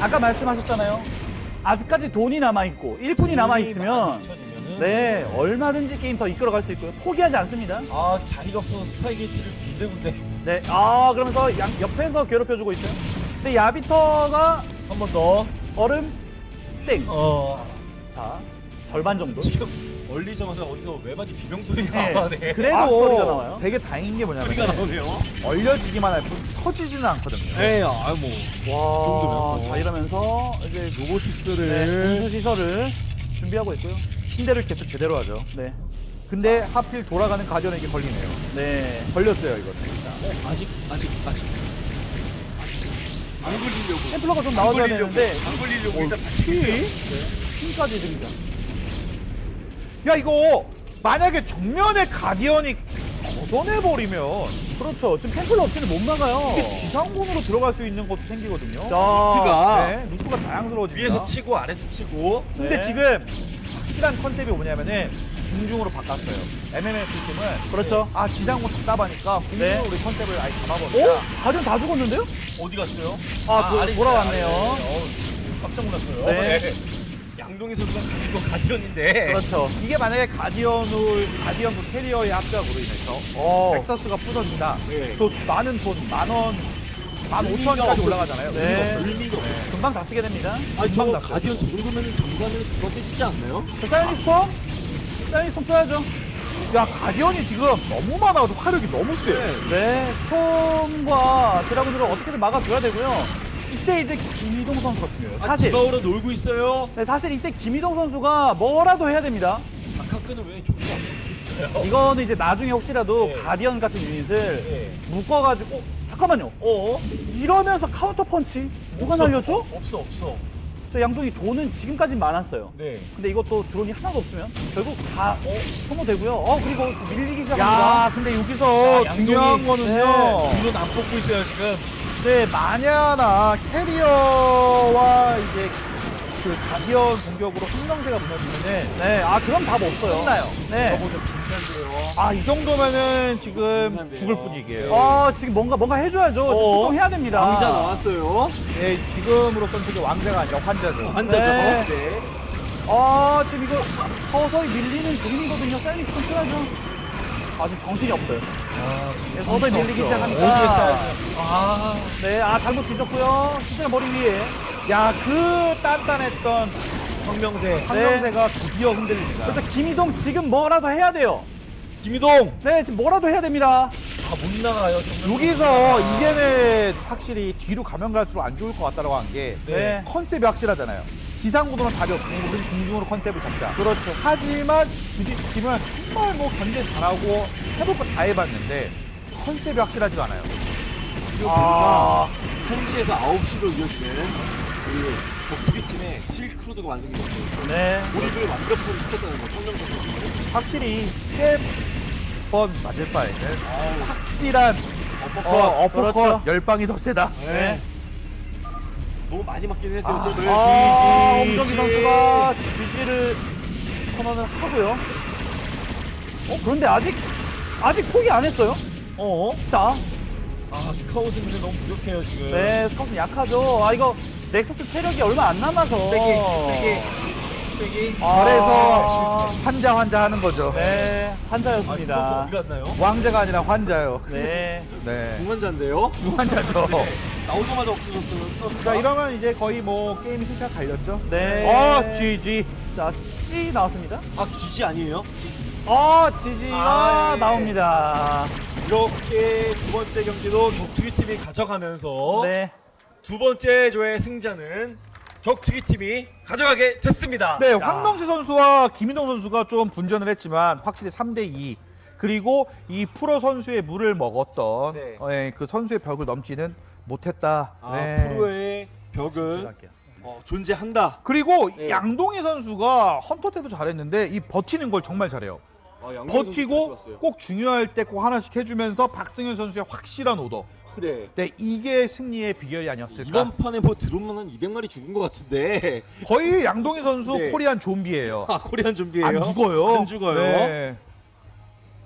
아까 말씀하셨잖아요. 아직까지 돈이 남아있고 일꾼이 남아있으면 2,000이면은 네, 얼마든지 게임 더 이끌어갈 수 있고요. 포기하지 않습니다. 아 자리가 없어서 stargate를 군데군데 네, 아, 그러면서 양, 옆에서 괴롭혀주고 있어요. 근데 arbiter가 한 번 더. 얼음 땡. 어 자, 절반 정도. 지금 얼리자마자 어디서 외마디 비명 소리가 네. 나네. 아, 그래도 소리가 나와요? 되게 다행인 게 뭐냐면 소리가 나오네요. 얼려지기만 할뿐 터지지는 않거든요. 네, 아뭐 와, 자 이러면서 이제 로보틱스를 네, 군수 시설을 준비하고 있고요. 신대를 계속 제대로 하죠. 네, 근데 하필 돌아가는 가디언에게 걸리네요. 네. 걸렸어요 이거는. 어, 아직 아직 아직. 안 걸리려고. 템플러가 좀 나와줘야. 되는데 안 걸리려고 일단 다치고 있어요. 힘까지 등장. 야 이거 만약에 정면에 가디언이 걷어내 버리면 그렇죠. 지금 템플러 없이는 못 막아요. 이게 지상군으로 들어갈 수 있는 것도 생기거든요. 자, 루트가 네, 루트가 다양스러워집니다. 위에서 치고 아래서 치고. 근데 네. 지금 확실한 컨셉이 뭐냐면은 중중으로 바꿨어요. MMF 팀은 그렇죠. 아 지상군 답답하니까 공중으로 네. 우리 컨셉을 아예 오? 잡아버린다. 가디언 다 죽었는데요? 어디 갔어요? 아, 도- 아래 있어요, 돌아왔네요. 아래. 어우, 깜짝 놀랐어요. 네. 양동희 선수가 가진 건 guardian인데. 그렇죠. 이게 만약에 guardian을 guardian 그 캐리어의 합작으로 인해서 어, nexus가 부서진다. 네. 또 많은 돈, 만 원, 만 오천까지 올라가잖아요. 네. 의미가 없어요. 금방 다 쓰게 됩니다. 아니 저 금방 다 guardian 저 정도면 정산을 그거 깨지지 않나요? 자, psionic storm? psionic storm 써야죠. 야 guardian이 지금 너무 많아서 화력이 너무 세요. 네, storm과 dragoon으로 어떻게든 막아줘야 되고요. 이때 이제 김희동 선수가 중요해요. 아, 사실. 디바우로 놀고 있어요. 네, 사실 이때 김희동 선수가 뭐라도 해야 됩니다. 아카크는 왜 좋지 않을까요? 이거는 이제 나중에 혹시라도 네. 가디언 같은 유닛을 네. 묶어가지고 어, 잠깐만요. 어? 이러면서 카운터 펀치 누가 없어. 날렸죠? 없어 없어. 저 양동이 돈은 지금까지 많았어요. 네. 근데 이것도 드론이 하나도 없으면 결국 다 어, 소모되고요. 어 그리고 지금 밀리기 야 시작합니다. 근데 여기서 야, 중요한 양동이- 거는요. 드론 안 뽑고 있어요 지금. 네, 마냐나 캐리어와 이제 그 가디언 공격으로 한명세가 무너지면은 네, 아 그럼 답 없어요. 끝나요. 네. 저거 좀 빈산데요. 아, 이 정도면은 지금 빈산데요. 죽을 뿐이게요. 아 지금 뭔가 뭔가 해줘야죠. 지금 어? 출동해야 됩니다. 왕자 나왔어요. 네, 지금으로선 되게 왕자가 아니라 환자죠. 환자죠. 네. 네. 아 지금 이거 서서히 밀리는 그림이거든요. 좀 써야죠. 아 지금 정신이 없어요. 네, 서서히 밀리기 써야죠? 아 네, 아 잘못 지졌고요. 시대 머리 위에. 야, 그 단단했던 황명세, 황명세가 드디어 흔들립니다. 그렇죠. 김희동 지금 뭐라도 해야 돼요. 김희동. 네, 지금 뭐라도 해야 됩니다. 아, 못 나가요. 여기서 이제는 확실히 뒤로 가면 갈수록 안 좋을 것 같다라고 한게 네. 컨셉이 확실하잖아요. 지상구도는 답이 없고 우리는 공중으로 컨셉을 잡자. 그렇죠. 하지만 주디스 팀은 정말 뭐 견제 잘하고 해볼 거 다 해봤는데 컨셉이 확실하지가 않아요. 아, 1시에서 9시로 이어지는 그 격투기 팀의 실크로드가 완성이 됐어요. 네. 몰입을 완벽하게 시켰다는 거 선수. 확실히 세번 맞을 바에는 확실한 어퍼컷. 어, 어퍼컷 그렇죠. 열방이 더 세다. 네. 너무 많이 맞긴 했어요. 아, 잽을. 아, GG. 엄정기 선수가 GG를 선언을 하고요. 어, 그런데 아직 아직 포기 안 했어요. 어? 자, 아, 스카웃은 근데 너무 부족해요, 지금. 네, 스카우트는 약하죠. 아, 이거 넥서스 체력이 얼마 안 남아서. 빼기, 빼기. 빼기. 아, 그래서 환자 환자 하는 거죠. 네, 아, 환자였습니다. 어디 갔나요? 왕자가 아니라 환자요. 네. 네. 중환자인데요. 환자죠. 나오자마자 없어졌어요. 자 이러면 이제 거의 뭐 게임이 승패가 갈렸죠. 네. 어 GG. 자, 찌 나왔습니다. 아, GG 아니에요? 어, 지지가 아, 예. 나옵니다. 이렇게 두 번째 경기도 격투기 팀이 가져가면서 네. 두 번째 조의 승자는 격투기 팀이 가져가게 됐습니다. 네, 황명세 선수와 김인동 선수가 좀 분전을 했지만 확실히 3대 2. 그리고 이 프로 선수의 물을 먹었던 네. 어, 예, 그 선수의 벽을 넘지는 못했다. 아, 네. 프로의 벽은 어, 존재한다. 그리고 네. 양동희 선수가 헌터 때도 잘했는데 이 버티는 걸 정말 잘해요. 아, 버티고. 꼭 중요할 때 꼭 하나씩 해주면서 박승현 선수의 확실한 오더. 네. 네, 이게 승리의 비결이 아니었을까. 이번 판에 뭐 드론만 한 200마리 죽은 것 같은데. 거의 양동희 선수 네. 코리안 좀비예요. 아, 코리안 좀비예요? 안 죽어요. 안 죽어요? 네.